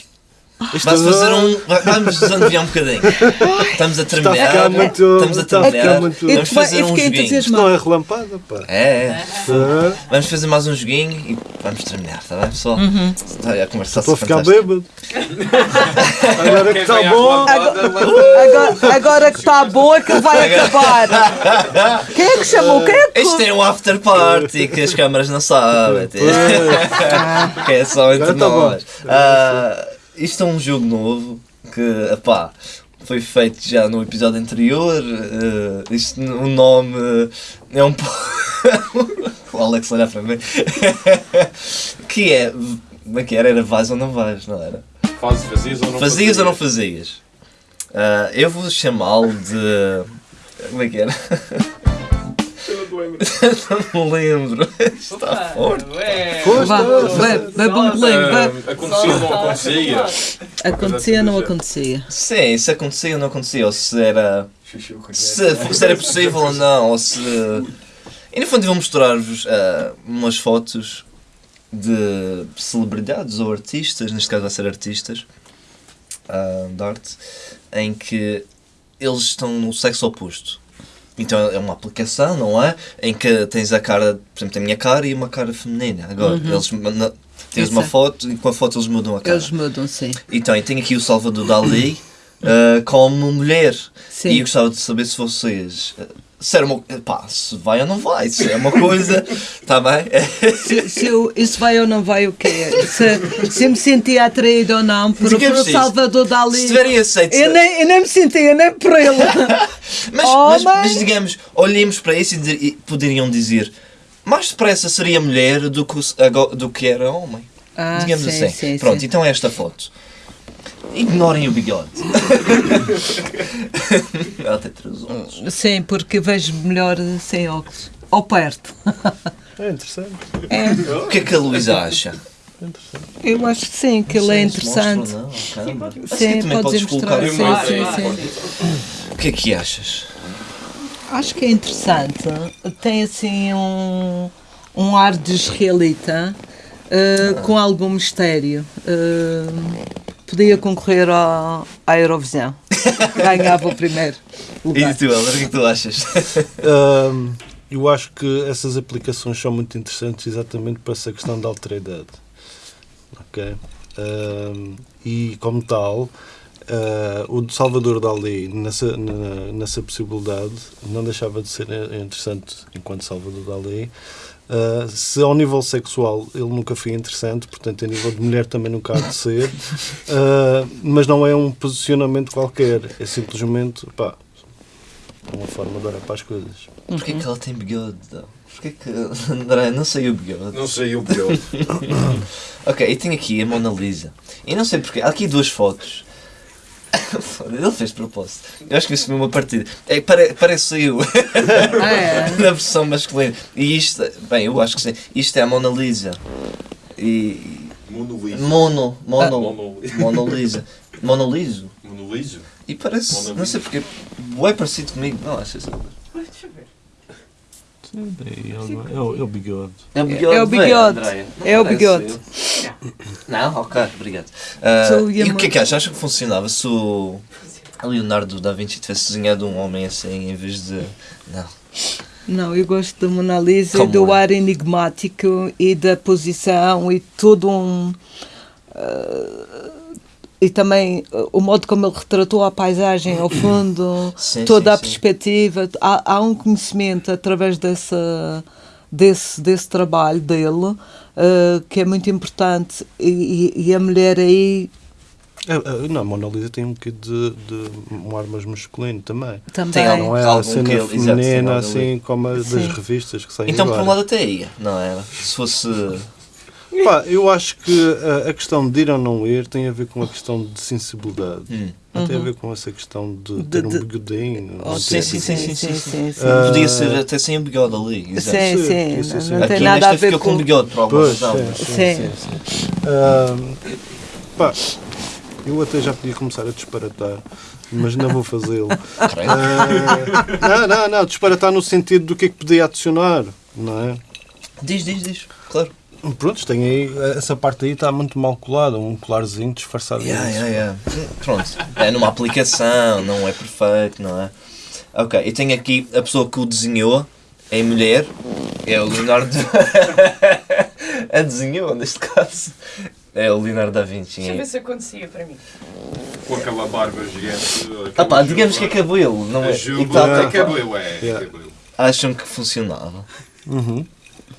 Isto Vamos fazer um. va- Vamos desanuviar um bocadinho. Estamos a Está a terminar. ficar muito. Estamos a está a ficar terminar. muito. Vamos fiquei fazer um joguinho. Isto não é relampada, pá. É, é. Vamos fazer mais um joguinho e vamos terminar, está bem, pessoal? Uhum. Está a conversar Estou a ficar fantástico. bêbado. Agora que está bom. Agora, agora que está bom é que vai acabar. Quem é que chamou? Quem é que. Isto é um after party que as câmaras não sabem. que é só entre tá nós. Ah, isto é um jogo novo que, epá, foi feito já no episódio anterior. ah, isto, o nome é um pouco. o Alex olhar para mim. que é. Como é que era? Era vais ou não vais, não era? Fazes, fazias ou não Fazias ou não fazias? Ah, eu vou chamá-lo de. Como é que era? Não me lembro. não me lembro. Está forte. Vá, bebe, bebe um bebe. Ah, Acontecia ou não acontecia? Acontecia, não acontecia. Sim, se acontecia ou não acontecia, ou se era. Se, se era possível ou não, ou se. E no fundo vou mostrar-vos ah, umas fotos de celebridades ou artistas, neste caso vai ser artistas ah, de arte, em que eles estão no sexo oposto. Então é uma aplicação, não é? Em que tens a cara, por exemplo, a minha cara e uma cara feminina. Agora, eles na- tens uma Exato. foto e com a foto eles mudam a cara. Eles mudam, sim. Então, eu tenho aqui o Salvador Dali uh, como mulher. Sim. E eu gostava de saber se vocês. Se era uma. Pá, se vai ou não vai. Se é uma coisa. Está bem? Se, se eu, isso vai ou não vai, o quê? Se, se eu me sentia atraído ou não por, por o isso. Salvador Dali. Se tiverem aceito. Eu nem, eu nem me sentia, nem por ele. Mas, Oh, mas, mas digamos, olhemos para isso e, e poderiam dizer. Mais depressa seria mulher do que, do que era homem. Ah, digamos sim, assim. sim, Pronto, sim. então é esta foto. Ignorem o bigode. Ela tem três olhos. Sim, porque vejo melhor sem óculos. Ou perto. É interessante. O que é que a Luísa acha? Eu acho que sim, que ele é interessante. mostra ou não, câmara. Acho que Sim, também podes colocar mostrar. Sim, sim, sim. O que é que achas? Acho que é interessante. Tem assim um, um ar de israelita uh, com algum mistério. Uh, podia concorrer ao, à Eurovisão. Ganhava o primeiro E lugar. tu, Helder, o que é que tu achas? Ahm, eu acho que essas aplicações são muito interessantes exatamente para essa questão da alteridade. Ok? Ahm, e como tal, ah, o de Salvador Dali, nessa, na- nessa possibilidade, não deixava de ser interessante enquanto Salvador Dali. Ah, se ao nível sexual ele nunca foi interessante, portanto, a nível de mulher também nunca há de ser, Ah, mas não é um posicionamento qualquer, é simplesmente pá, uma forma de olhar para as coisas. Porquê que ela tem bigode? Não? Porquê que. André, não sei o bigode. Não sei o pior. Ok, eu tenho aqui a Mona Lisa. E não sei porquê. Há aqui duas fotos. Ele fez propósito. Eu acho que isso foi uma partida. É, pare, parece eu. Ah, é? Na versão masculina. E isto. Bem, eu acho que sim. Isto é a Mona Lisa. E. Monoliso. Mono. Mono. Mono- Mona Lisa. Monoliso. Monoliso? E parece. Mona Não sei porquê. É parecido comigo. Não achas? É o, é o bigode. É o É o bigode. É o bigode. Não? Ok, obrigado. Sou e o que é que achas? Acha que funcionava se o Leonardo da Vinci tivesse desenhado um homem assim em vez de. Não. Não, eu gosto da Mona Lisa, Como do é? ar enigmático e da posição e todo um. ah, e também ah, o modo como ele retratou a paisagem ao fundo, Sim, toda sim, a sim. perspectiva. Há, há um conhecimento através dessa, desse, desse trabalho dele ah, que é muito importante. E, e- a mulher aí É, é, não, a Mona Lisa tem um bocadinho de, de um ar mais masculino também. também. Tem algum- Não é a cena que exato, feminina assim como a das revistas que saem Então, por um agora. lado, até ia, não era? Se fosse. Pá, eu acho que a, a questão de ir ou não ir tem a ver com a questão de sensibilidade. Hum. Não tem a ver com essa questão de De- ter um bigodinho. Oh, não sim, sim, sim, sim, sim, sim, sim. Ah, Podia ser até sem o bigode ali. Exato. Sim, sim, sim, sim, não, sim. não Aqui tem nada nesta a ver com com. bigode por alguma Pois, razão. sim, sim, Sim. sim, sim. Ah, pá, eu até já podia começar a disparatar, mas não vou fazê-lo. Ah, não, não, não, disparatar no sentido do que é que podia adicionar, não é? Diz, diz, diz. Claro. Pronto, tem aí, essa parte aí está muito mal colada, um colarzinho disfarçado Yeah, disso. yeah, yeah. Pronto, é numa aplicação, não é perfeito, não é? Ok, eu tenho aqui a pessoa que o desenhou, é mulher, é o Leonardo. a desenhou, neste caso. É o Leonardo da Vinci. Deixa eu ver se acontecia para mim. Com aquela barba gigante. Ah pá, digamos que é cabelo, não é? E juba tá- é cabelo, é. Yeah. cabelo. Acham que funcionava? Uhum.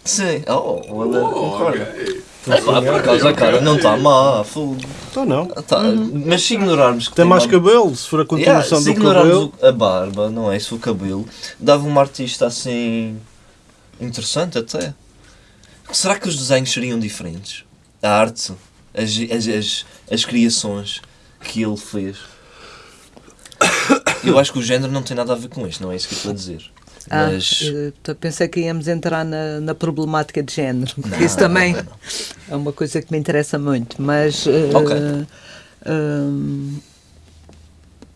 Sim, oh, olha, Oh, concordo. ok. Ah, pá, por acaso a cara não está má, fogo. Então não. Tá, Mas se ignorarmos que Tem mais uma- cabelo, se for a Yeah, continuação se do ignorarmos cabelo. o- a barba, não é? Se o cabelo, dava uma artista assim. interessante até. Será que os desenhos seriam diferentes? A arte, as, as, as, as criações que ele fez. Eu acho que o género não tem nada a ver com isto, não é isso que eu estou a dizer. Ah, Mas. pensei que íamos entrar na, na problemática de género. Não, Isso também não, não. é uma coisa que me interessa muito. Mas eh, Ok. hum,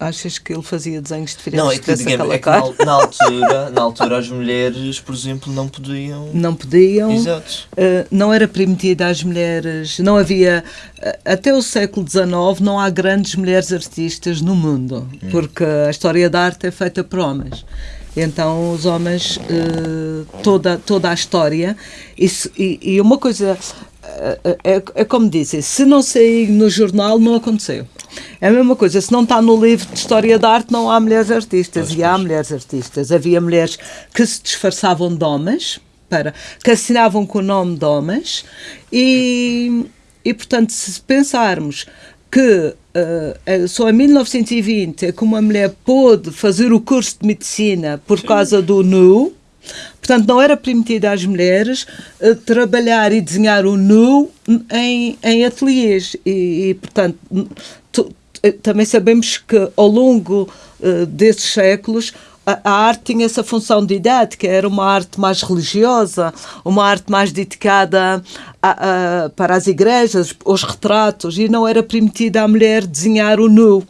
achas que ele fazia desenhos diferentes Não, é que, digamos, é que na, na altura, na altura as mulheres, por exemplo, não podiam. Não podiam. Exato. Uh, não era permitido às mulheres, não havia, uh, até o século XIX não há grandes mulheres artistas no mundo, porque a história da arte é feita por homens. Então os homens, uh, toda, toda a história, isso, e, e uma coisa, uh, é, é como dizem, se não sair no jornal não aconteceu. É a mesma coisa, se não está no livro de história da arte não há mulheres artistas, e há mulheres artistas. Havia mulheres que se disfarçavam de homens, para, que assinavam com o nome de homens e, e portanto, se pensarmos que eh, só em 1920 é que uma mulher pôde fazer o curso de medicina por causa do nu, portanto, não era permitido às mulheres eh, trabalhar e desenhar o nu em, em ateliês. E, e, portanto, também sabemos que ao longo eh, desses séculos a, arte tinha essa função didática, era uma arte mais religiosa, uma arte mais dedicada a- a- para as igrejas, os retratos, e não era permitida à mulher desenhar o nu.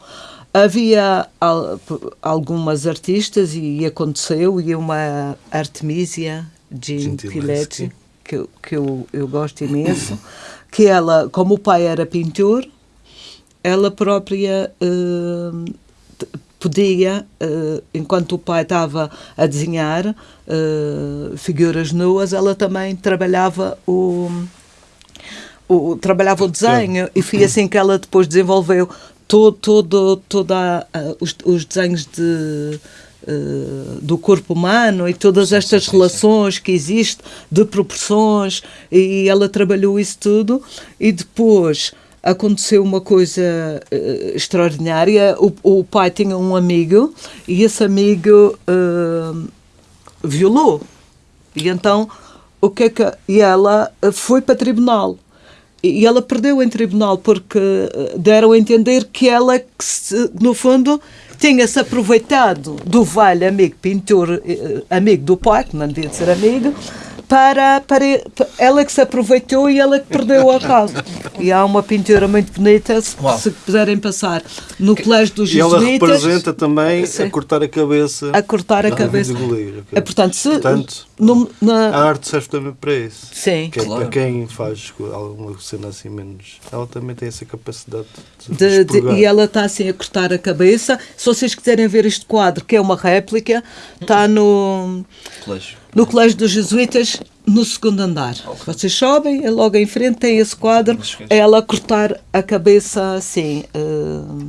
Havia al- algumas artistas, e aconteceu, e uma Artemisia Gentileschi. Que, que eu, eu gosto imenso, que ela, como o pai era pintor, ela própria t- podia, eh, enquanto o pai estava a desenhar eh, figuras nuas, ela também trabalhava o, o trabalhava o desenho. E foi assim que ela depois desenvolveu todo, todo, toda a- os, os desenhos de eh, do corpo humano e todas estas relações que existem de proporções. E ela trabalhou isso tudo. E depois aconteceu uma coisa eh, extraordinária. O, o pai tinha um amigo e esse amigo eh, violou. E então o que é que e ela eh, foi para tribunal. E ela perdeu em tribunal porque deram a entender que ela, que se- no fundo, tinha-se aproveitado do velho amigo pintor, amigo do pai, que não devia de ser amigo, para, para ela que se aproveitou e ela que perdeu a causa. E há uma pintura muito bonita, se, se puderem passar, no Colégio dos E ela Jesuítas, representa também Sim. a cortar a cabeça. a cortar a Ah, cabeça. de goleiro, ok. É, portanto, se, Portanto, no- na- A arte serve também para isso. sim. Que é Claro. para quem faz alguma cena assim menos. Ela também tem essa capacidade de, De- de- e ela está assim a cortar a cabeça. Se vocês quiserem ver este quadro, que é uma réplica, está no, Colégio. No Colégio dos Jesuítas, no segundo andar. Vocês sobem, é logo em frente, tem esse quadro, é ela a cortar a cabeça assim. eh,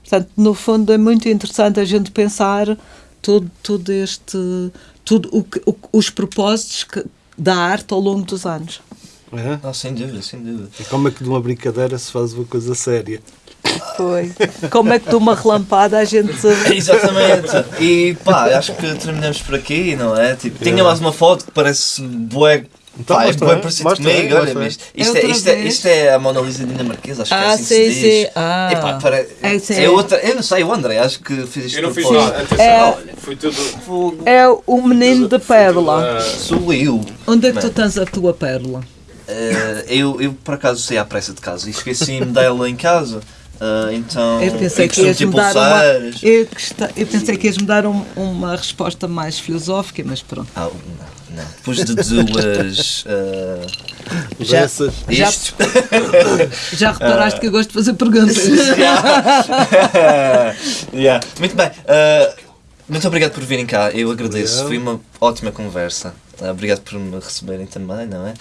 portanto, no fundo, é muito interessante a gente pensar todo, todo este. Tudo o que- o- os propósitos que- da arte ao longo dos anos. É? Ah, sem dúvida, sem dúvida. E como é que de uma brincadeira se faz uma coisa séria? Foi. Como é que de uma relampada a gente. Exatamente. E pá, acho que terminamos por aqui, não é? Tipo, tinha mais uma foto que parece bué. Então, Pá, é mostra aí, parecido mostra comigo, olha, mostra aí. mas isto, É é, isto, é, vez? isto é a Mona Lisa dinamarquesa, acho que é Ah, assim que sim, se diz. sim. Ah. Epá, para, É, sim. é outra, eu não sei, o André, acho que fez isto Eu não fiz nada. Atenção, É. olha, foi tudo. Fogo. É o menino de pérola. Ah, Sou eu. Onde é que tu Mano. tens a tua pérola? Eh, eu, eu por acaso saí à pressa de casa e esqueci-me dela em casa. Ah, então, Eu pensei que ias me dar uma. Eu, gosta- eu pensei que ias me dar um- uma resposta mais filosófica, mas pronto. Ah, não, não. Depois de duas. ah, Já-. Já-. Já reparaste que eu gosto de fazer perguntas. Yeah. Muito bem. ah, muito obrigado por virem cá. Eu agradeço. Obrigado. Foi uma ótima conversa. Obrigado por me receberem também, não é?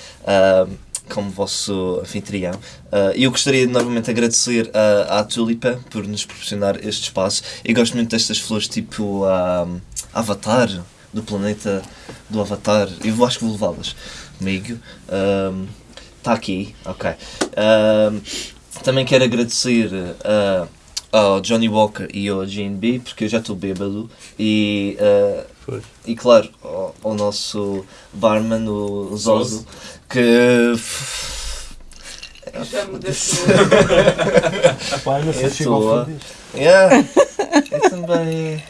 Ah, como vosso anfitrião. Ah, E eu gostaria de novamente agradecer ah, à Tulipa por nos proporcionar este espaço. Eu gosto muito destas flores tipo ah, Avatar, do planeta do Avatar. Eu acho que vou levá-las comigo. Está aqui, ok. Ah, também quero agradecer ah, ao Johnny Walker e ao GNB, porque eu já estou bêbado. E, ah, Pois. e claro, ao, ao nosso barman, o Zoso, que. Já me deixou. Eu estou. Yeah, eu também.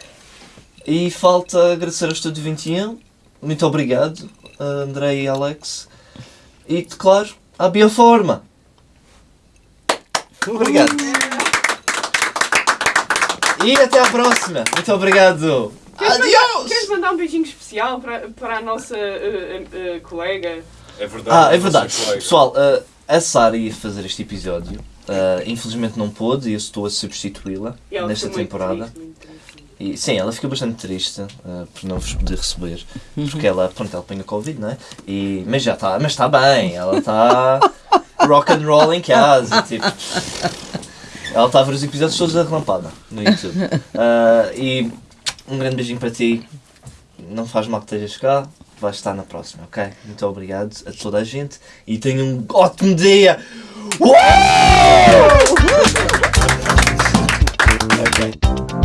E falta agradecer ao Estúdio 21. Muito obrigado, André e Alex. E, claro, à Bioforma. Obrigado. E até à próxima. Muito obrigado. Queres mandar, Adiós! queres mandar um beijinho especial para, para a nossa eh, eh, eh, colega? É verdade. Ah, é verdade. colega. Pessoal, uh, a Sara ia fazer este episódio. Uh, infelizmente não pôde e eu estou a substituí-la nesta ficou temporada. triste, muito triste. E, sim, ela fica bastante triste uh, por não vos poder receber. Porque ela, pronto, ela apanha Covid, não é? E, mas já está, mas está bem. Ela está rock and roll em casa. Tipo, ela está a ver os episódios todos da relampada no YouTube. Uh, e um grande beijinho para ti. Não faz mal que estejas cá. Vais estar na próxima, ok? Muito obrigado a toda a gente e tenham um ótimo dia! Uau! Ok.